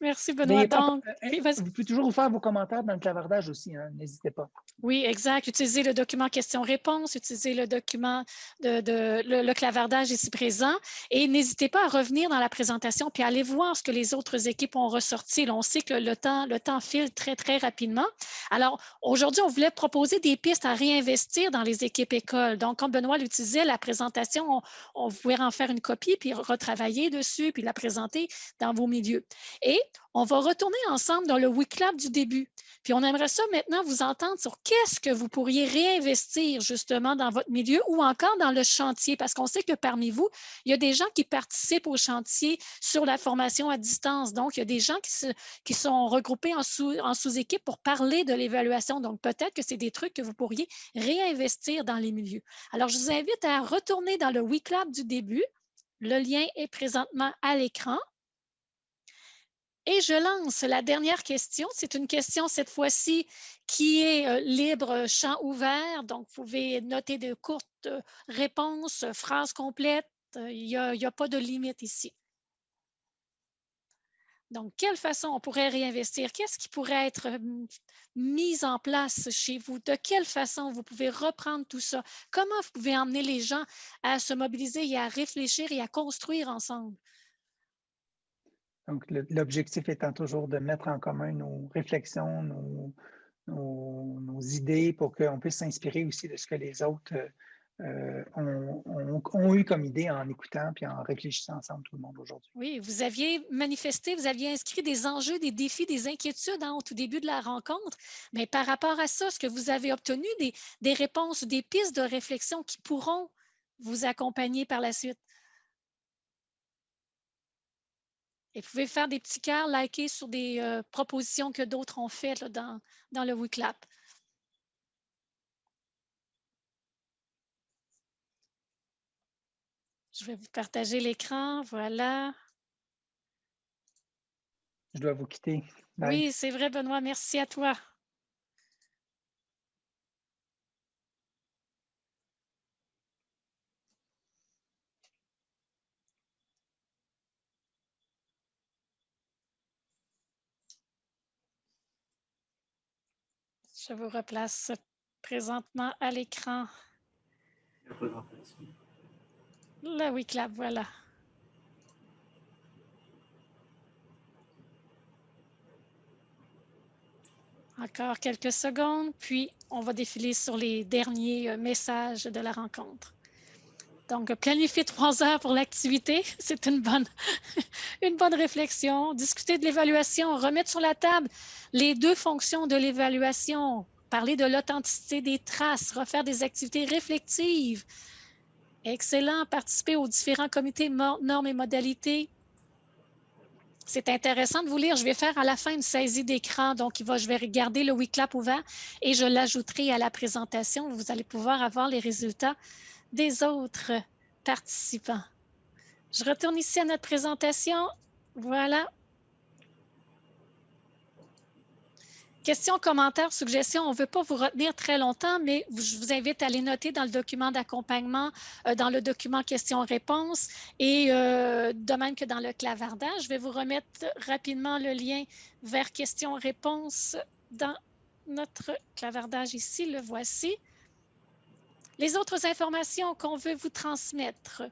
Merci, Benoît. Donc, euh, vous pouvez toujours vous faire vos commentaires dans le clavardage aussi, hein, n'hésitez pas. Oui, exact. Utilisez le document questions-réponses, utilisez le document de, le, clavardage ici présent et n'hésitez pas à revenir dans la présentation puis aller voir ce que les autres équipes ont ressorti. on sait que le temps, le temps file très, très rapidement. Alors, aujourd'hui, on voulait proposer des pistes à réinvestir dans les équipes écoles. Donc, comme Benoît l'utilisait, la présentation, on, on pouvait en faire une copie puis retravailler dessus puis la présenter dans vos milieux. Et on va retourner ensemble dans le WeClap du début. Puis on aimerait ça maintenant vous entendre sur qu'est-ce que vous pourriez réinvestir justement dans votre milieu ou encore dans le chantier, parce qu'on sait que parmi vous, il y a des gens qui participent au chantier sur la formation à distance. Donc, il y a des gens qui, sont regroupés en sous-équipe pour parler de l'évaluation. Donc, peut-être que c'est des trucs que vous pourriez réinvestir dans les milieux. Alors, je vous invite à retourner dans le WeClap du début. Le lien est présentement à l'écran. Et je lance la dernière question. C'est une question cette fois-ci qui est euh, libre champ ouvert. Donc, vous pouvez noter de courtes euh, réponses, phrases complètes. Euh, il n'y a, pas de limite ici. Donc, quelle façon on pourrait réinvestir? Qu'est-ce qui pourrait être mis en place chez vous? De quelle façon vous pouvez reprendre tout ça? Comment vous pouvez emmener les gens à se mobiliser et à réfléchir et à construire ensemble? Donc, l'objectif étant toujours de mettre en commun nos réflexions, nos, idées pour qu'on puisse s'inspirer aussi de ce que les autres euh, ont, eu comme idée en écoutant puis en réfléchissant ensemble tout le monde aujourd'hui. Oui, vous aviez manifesté, vous aviez inscrit des enjeux, des défis, des inquiétudes au tout début de la rencontre. Mais par rapport à ça, ce que vous avez obtenu, des, des réponses, des pistes de réflexion qui pourront vous accompagner par la suite? Et vous pouvez faire des petits cœurs, liker sur des euh, propositions que d'autres ont faites dans, dans le WeClap. Je vais vous partager l'écran. Voilà. Je dois vous quitter. Oui, c'est vrai, Benoît. Merci à toi. Je vous replace présentement à l'écran. La WeClap, voilà. Encore quelques secondes, puis on va défiler sur les derniers euh, messages de la rencontre. Donc, planifier trois heures pour l'activité, <laughs> c'est une bonne, <laughs> une bonne réflexion. Discuter de l'évaluation, remettre sur la table les deux fonctions de l'évaluation, parler de l'authenticité des traces, refaire des activités réflexives. Excellent. Participer aux différents comités normes et modalités. C'est intéressant de vous lire. Je vais faire à la fin une saisie d'écran. Donc, il va, je vais regarder le WeClap ouvert et je l'ajouterai à la présentation. Vous allez pouvoir avoir les résultats des autres participants. Je retourne ici à notre présentation. Voilà. Questions, commentaires, suggestions, on ne veut pas vous retenir très longtemps, mais je vous invite à les noter dans le document d'accompagnement, euh, dans le document questions-réponses et euh, de même que dans le clavardage. Je vais vous remettre rapidement le lien vers questions-réponses dans notre clavardage ici, le voici. Les autres informations qu'on veut vous transmettre.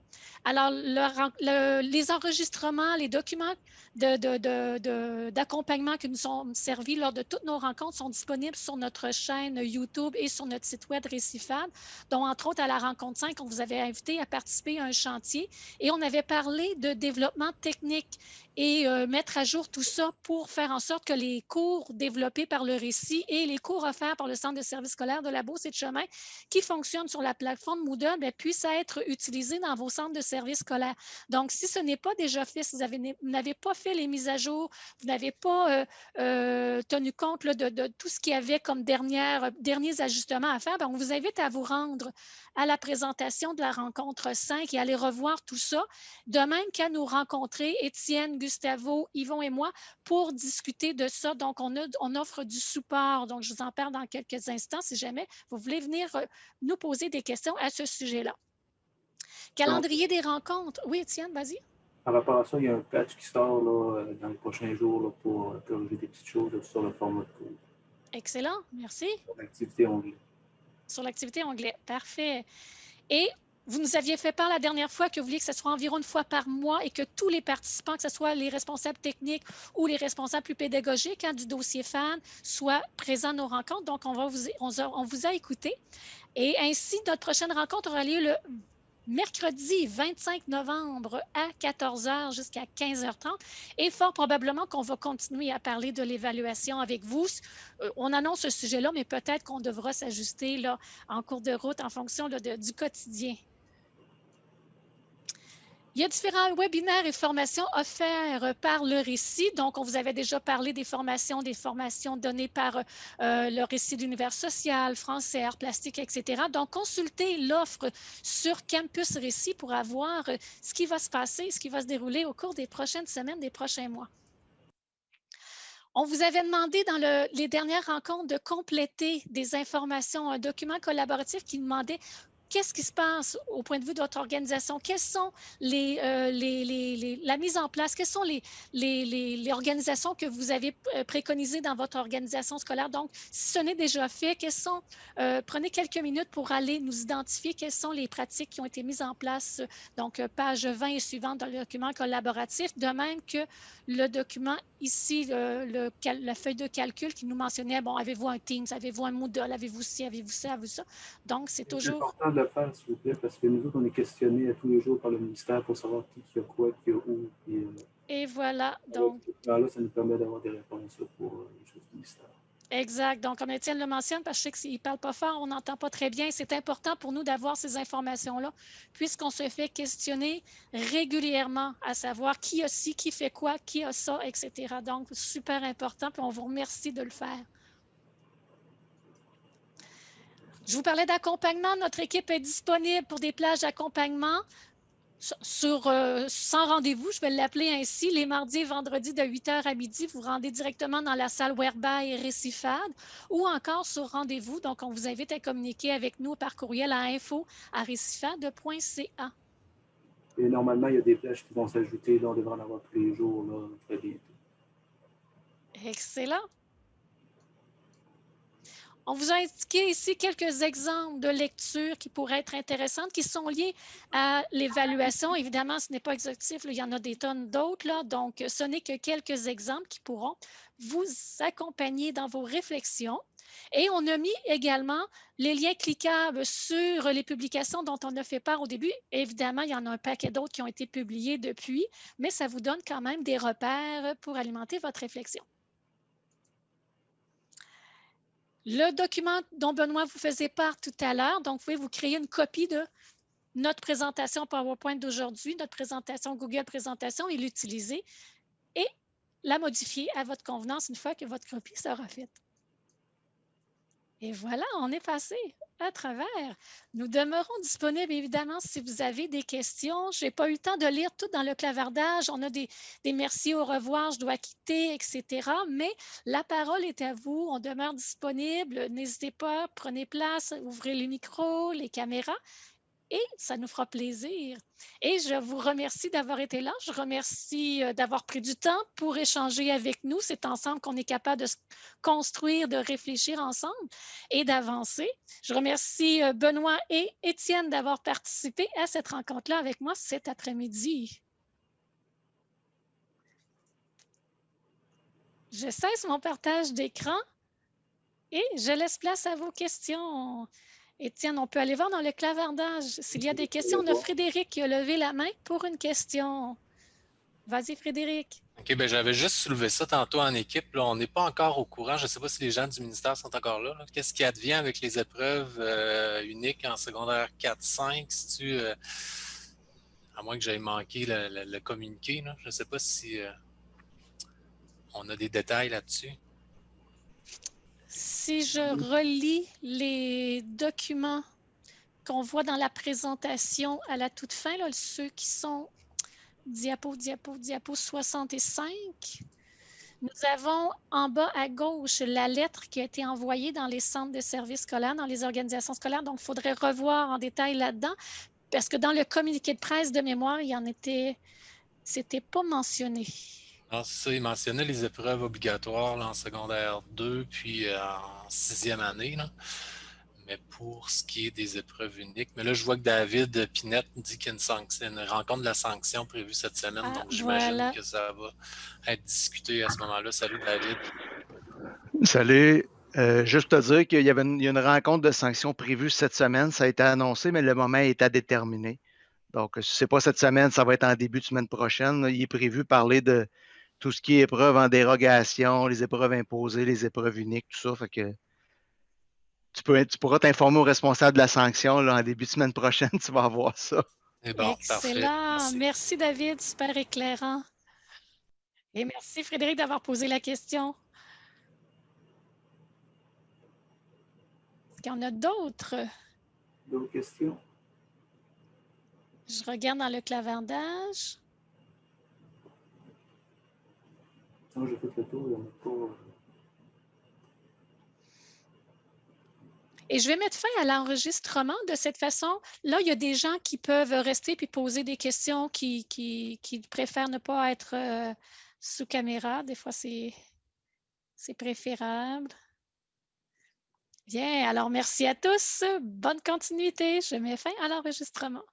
Alors, les enregistrements, les documents d'accompagnement qui nous sont servis lors de toutes nos rencontres sont disponibles sur notre chaîne YouTube et sur notre site web Récifab, dont entre autres à la rencontre 5, on vous avait invité à participer à un chantier et on avait parlé de développement technique et euh, mettre à jour tout ça pour faire en sorte que les cours développés par le récit et les cours offerts par le Centre de services scolaires de la Beauce et de Chemin qui fonctionnent sur la plateforme Moodle ben, puisse être utilisée dans vos centres de services scolaires. Donc, si ce n'est pas déjà fait, si vous n'avez pas fait les mises à jour, vous n'avez pas euh, euh, tenu compte de, tout ce qu'il y avait comme dernière, derniers ajustements à faire, ben, on vous invite à vous rendre à la présentation de la rencontre 5 et aller revoir tout ça, de même qu'à nous rencontrer, Étienne, Gustavo, Yvon et moi, pour discuter de ça. Donc, on, on offre du support. Donc, je vous en parle dans quelques instants si jamais vous voulez venir euh, nous poser des questions à ce sujet-là. Calendrier des rencontres. Oui, Étienne, vas-y. Par rapport à ça, il y a un patch qui sort euh, dans les prochains jours pour euh, corriger des petites choses sur le format de cours. Excellent, merci. Sur l'activité onglet sur l'activité anglais. Parfait. Et vous nous aviez fait part la dernière fois que vous vouliez que ce soit environ une fois par mois et que tous les participants, que ce soit les responsables techniques ou les responsables plus pédagogiques hein, du dossier FAN, soient présents à nos rencontres. Donc, on, vous, a écouté. Et ainsi, notre prochaine rencontre aura lieu le mercredi 25 novembre à 14h jusqu'à 15h30. Et fort probablement qu'on va continuer à parler de l'évaluation avec vous. Euh, on annonce ce sujet-là, mais peut-être qu'on devra s'ajuster en cours de route en fonction du quotidien il y a différents webinaires et formations offerts par le récit. Donc, on vous avait déjà parlé des formations, des formations données par euh, le récit d'univers social, français, art plastique, etc. Donc, consultez l'offre sur Campus Récit pour avoir euh, ce qui va se passer, ce qui va se dérouler au cours des prochaines semaines, des prochains mois. On vous avait demandé dans les dernières rencontres de compléter des informations, un document collaboratif qui demandait qu'est-ce qui se passe au point de vue de votre organisation? Quelles sont les, euh, les, la mise en place? Quelles sont les, les, organisations que vous avez euh, préconisées dans votre organisation scolaire? Donc, si ce n'est déjà fait, quelles sont, euh, prenez quelques minutes pour aller nous identifier quelles sont les pratiques qui ont été mises en place. Donc, page 20 et suivante dans le document collaboratif, de même que le document ici, le, la feuille de calcul qui nous mentionnait, bon, avez-vous un Teams, avez-vous un Moodle, avez-vous ci, avez-vous ça, avez-vous ça? Donc, c'est toujours faire, s'il vous plaît, parce que nous autres, on est questionnés à tous les jours par le ministère pour savoir qui, qui a quoi, qui a où. Euh, et voilà. Donc, là, ça nous permet d'avoir des réponses pour euh, les choses du ministère. Exact. Donc, comme Étienne le mentionne, parce que je sais qu'il ne parle pas fort, on n'entend pas très bien. C'est important pour nous d'avoir ces informations-là, puisqu'on se fait questionner régulièrement à savoir qui a ci, qui fait quoi, qui a ça, etc. Donc, super important, puis on vous remercie de le faire. Je vous parlais d'accompagnement. Notre équipe est disponible pour des plages d'accompagnement sur, euh, sans rendez-vous, je vais l'appeler ainsi, les mardis et vendredis de 8h à midi, vous rendez directement dans la salle Werba et Récifade ou encore sur rendez-vous. Donc, on vous invite à communiquer avec nous par courriel à info à récifade.ca. Et normalement, il y a des plages qui vont s'ajouter. on devrait en avoir tous les jours, là, très bientôt. Excellent. On vous a indiqué ici quelques exemples de lectures qui pourraient être intéressantes, qui sont liées à l'évaluation. Évidemment, ce n'est pas exhaustif, il y en a des tonnes d'autres, donc ce n'est que quelques exemples qui pourront vous accompagner dans vos réflexions. Et on a mis également les liens cliquables sur les publications dont on a fait part au début. Évidemment, il y en a un paquet d'autres qui ont été publiés depuis, mais ça vous donne quand même des repères pour alimenter votre réflexion. Le document dont Benoît vous faisait part tout à l'heure, donc vous pouvez vous créer une copie de notre présentation PowerPoint d'aujourd'hui, notre présentation Google Présentation et l'utiliser et la modifier à votre convenance une fois que votre copie sera faite. Et voilà, on est passé à travers. Nous demeurons disponibles, évidemment, si vous avez des questions. Je n'ai pas eu le temps de lire tout dans le clavardage. On a des, des merci, au revoir, je dois quitter, etc. Mais la parole est à vous. On demeure disponible. N'hésitez pas, prenez place, ouvrez les micros, les caméras et ça nous fera plaisir. Et je vous remercie d'avoir été là. Je remercie euh, d'avoir pris du temps pour échanger avec nous. C'est ensemble qu'on est capable de se construire, de réfléchir ensemble et d'avancer. Je remercie euh, Benoît et Étienne d'avoir participé à cette rencontre-là avec moi cet après-midi. Je cesse mon partage d'écran et je laisse place à vos questions. Étienne, on peut aller voir dans le clavardage. S'il y a des questions, on a Frédéric qui a levé la main pour une question. Vas-y, Frédéric. OK, ben j'avais juste soulevé ça tantôt en équipe. On n'est pas encore au courant. Je ne sais pas si les gens du ministère sont encore là. Qu'est-ce qui advient avec les épreuves euh, uniques en secondaire 4-5? Si tu, à moins que j'aille manqué le, communiqué, je ne sais pas si euh, on a des détails là-dessus. Si je relis les documents qu'on voit dans la présentation à la toute fin, là, ceux qui sont diapo, diapo, diapo 65, nous avons en bas à gauche la lettre qui a été envoyée dans les centres de services scolaires, dans les organisations scolaires. Donc, il faudrait revoir en détail là-dedans parce que dans le communiqué de presse de mémoire, il y en était, c'était pas mentionné. Ça, il mentionnait les épreuves obligatoires en secondaire 2 puis euh, en sixième année. Là mais pour ce qui est des épreuves uniques. Mais là, je vois que David Pinette dit qu'il y a une, rencontre de la sanction prévue cette semaine, ah, donc j'imagine que ça va être discuté à ce moment-là. Salut David. Salut. Euh, juste te dire qu'il y avait une, une, rencontre de sanctions prévue cette semaine. Ça a été annoncé, mais le moment est à déterminer. Donc, si ce n'est pas cette semaine, ça va être en début de semaine prochaine. Il est prévu parler de tout ce qui est épreuves en dérogation, les épreuves imposées, les épreuves uniques, tout ça. Fait que tu, peux, tu pourras t'informer au responsable de la sanction là, en début de semaine prochaine, <laughs> tu vas avoir ça. Excellent. Merci. David, super éclairant. Et merci Frédéric d'avoir posé la question. Est-ce qu'il y en a d'autres? D'autres questions? Je regarde dans le clavardage. Tour. Et je vais mettre fin à l'enregistrement de cette façon. Là, il y a des gens qui peuvent rester puis poser des questions qui, qui, préfèrent ne pas être euh, sous caméra. Des fois, c'est préférable. Bien, alors merci à tous. Bonne continuité. Je mets fin à l'enregistrement.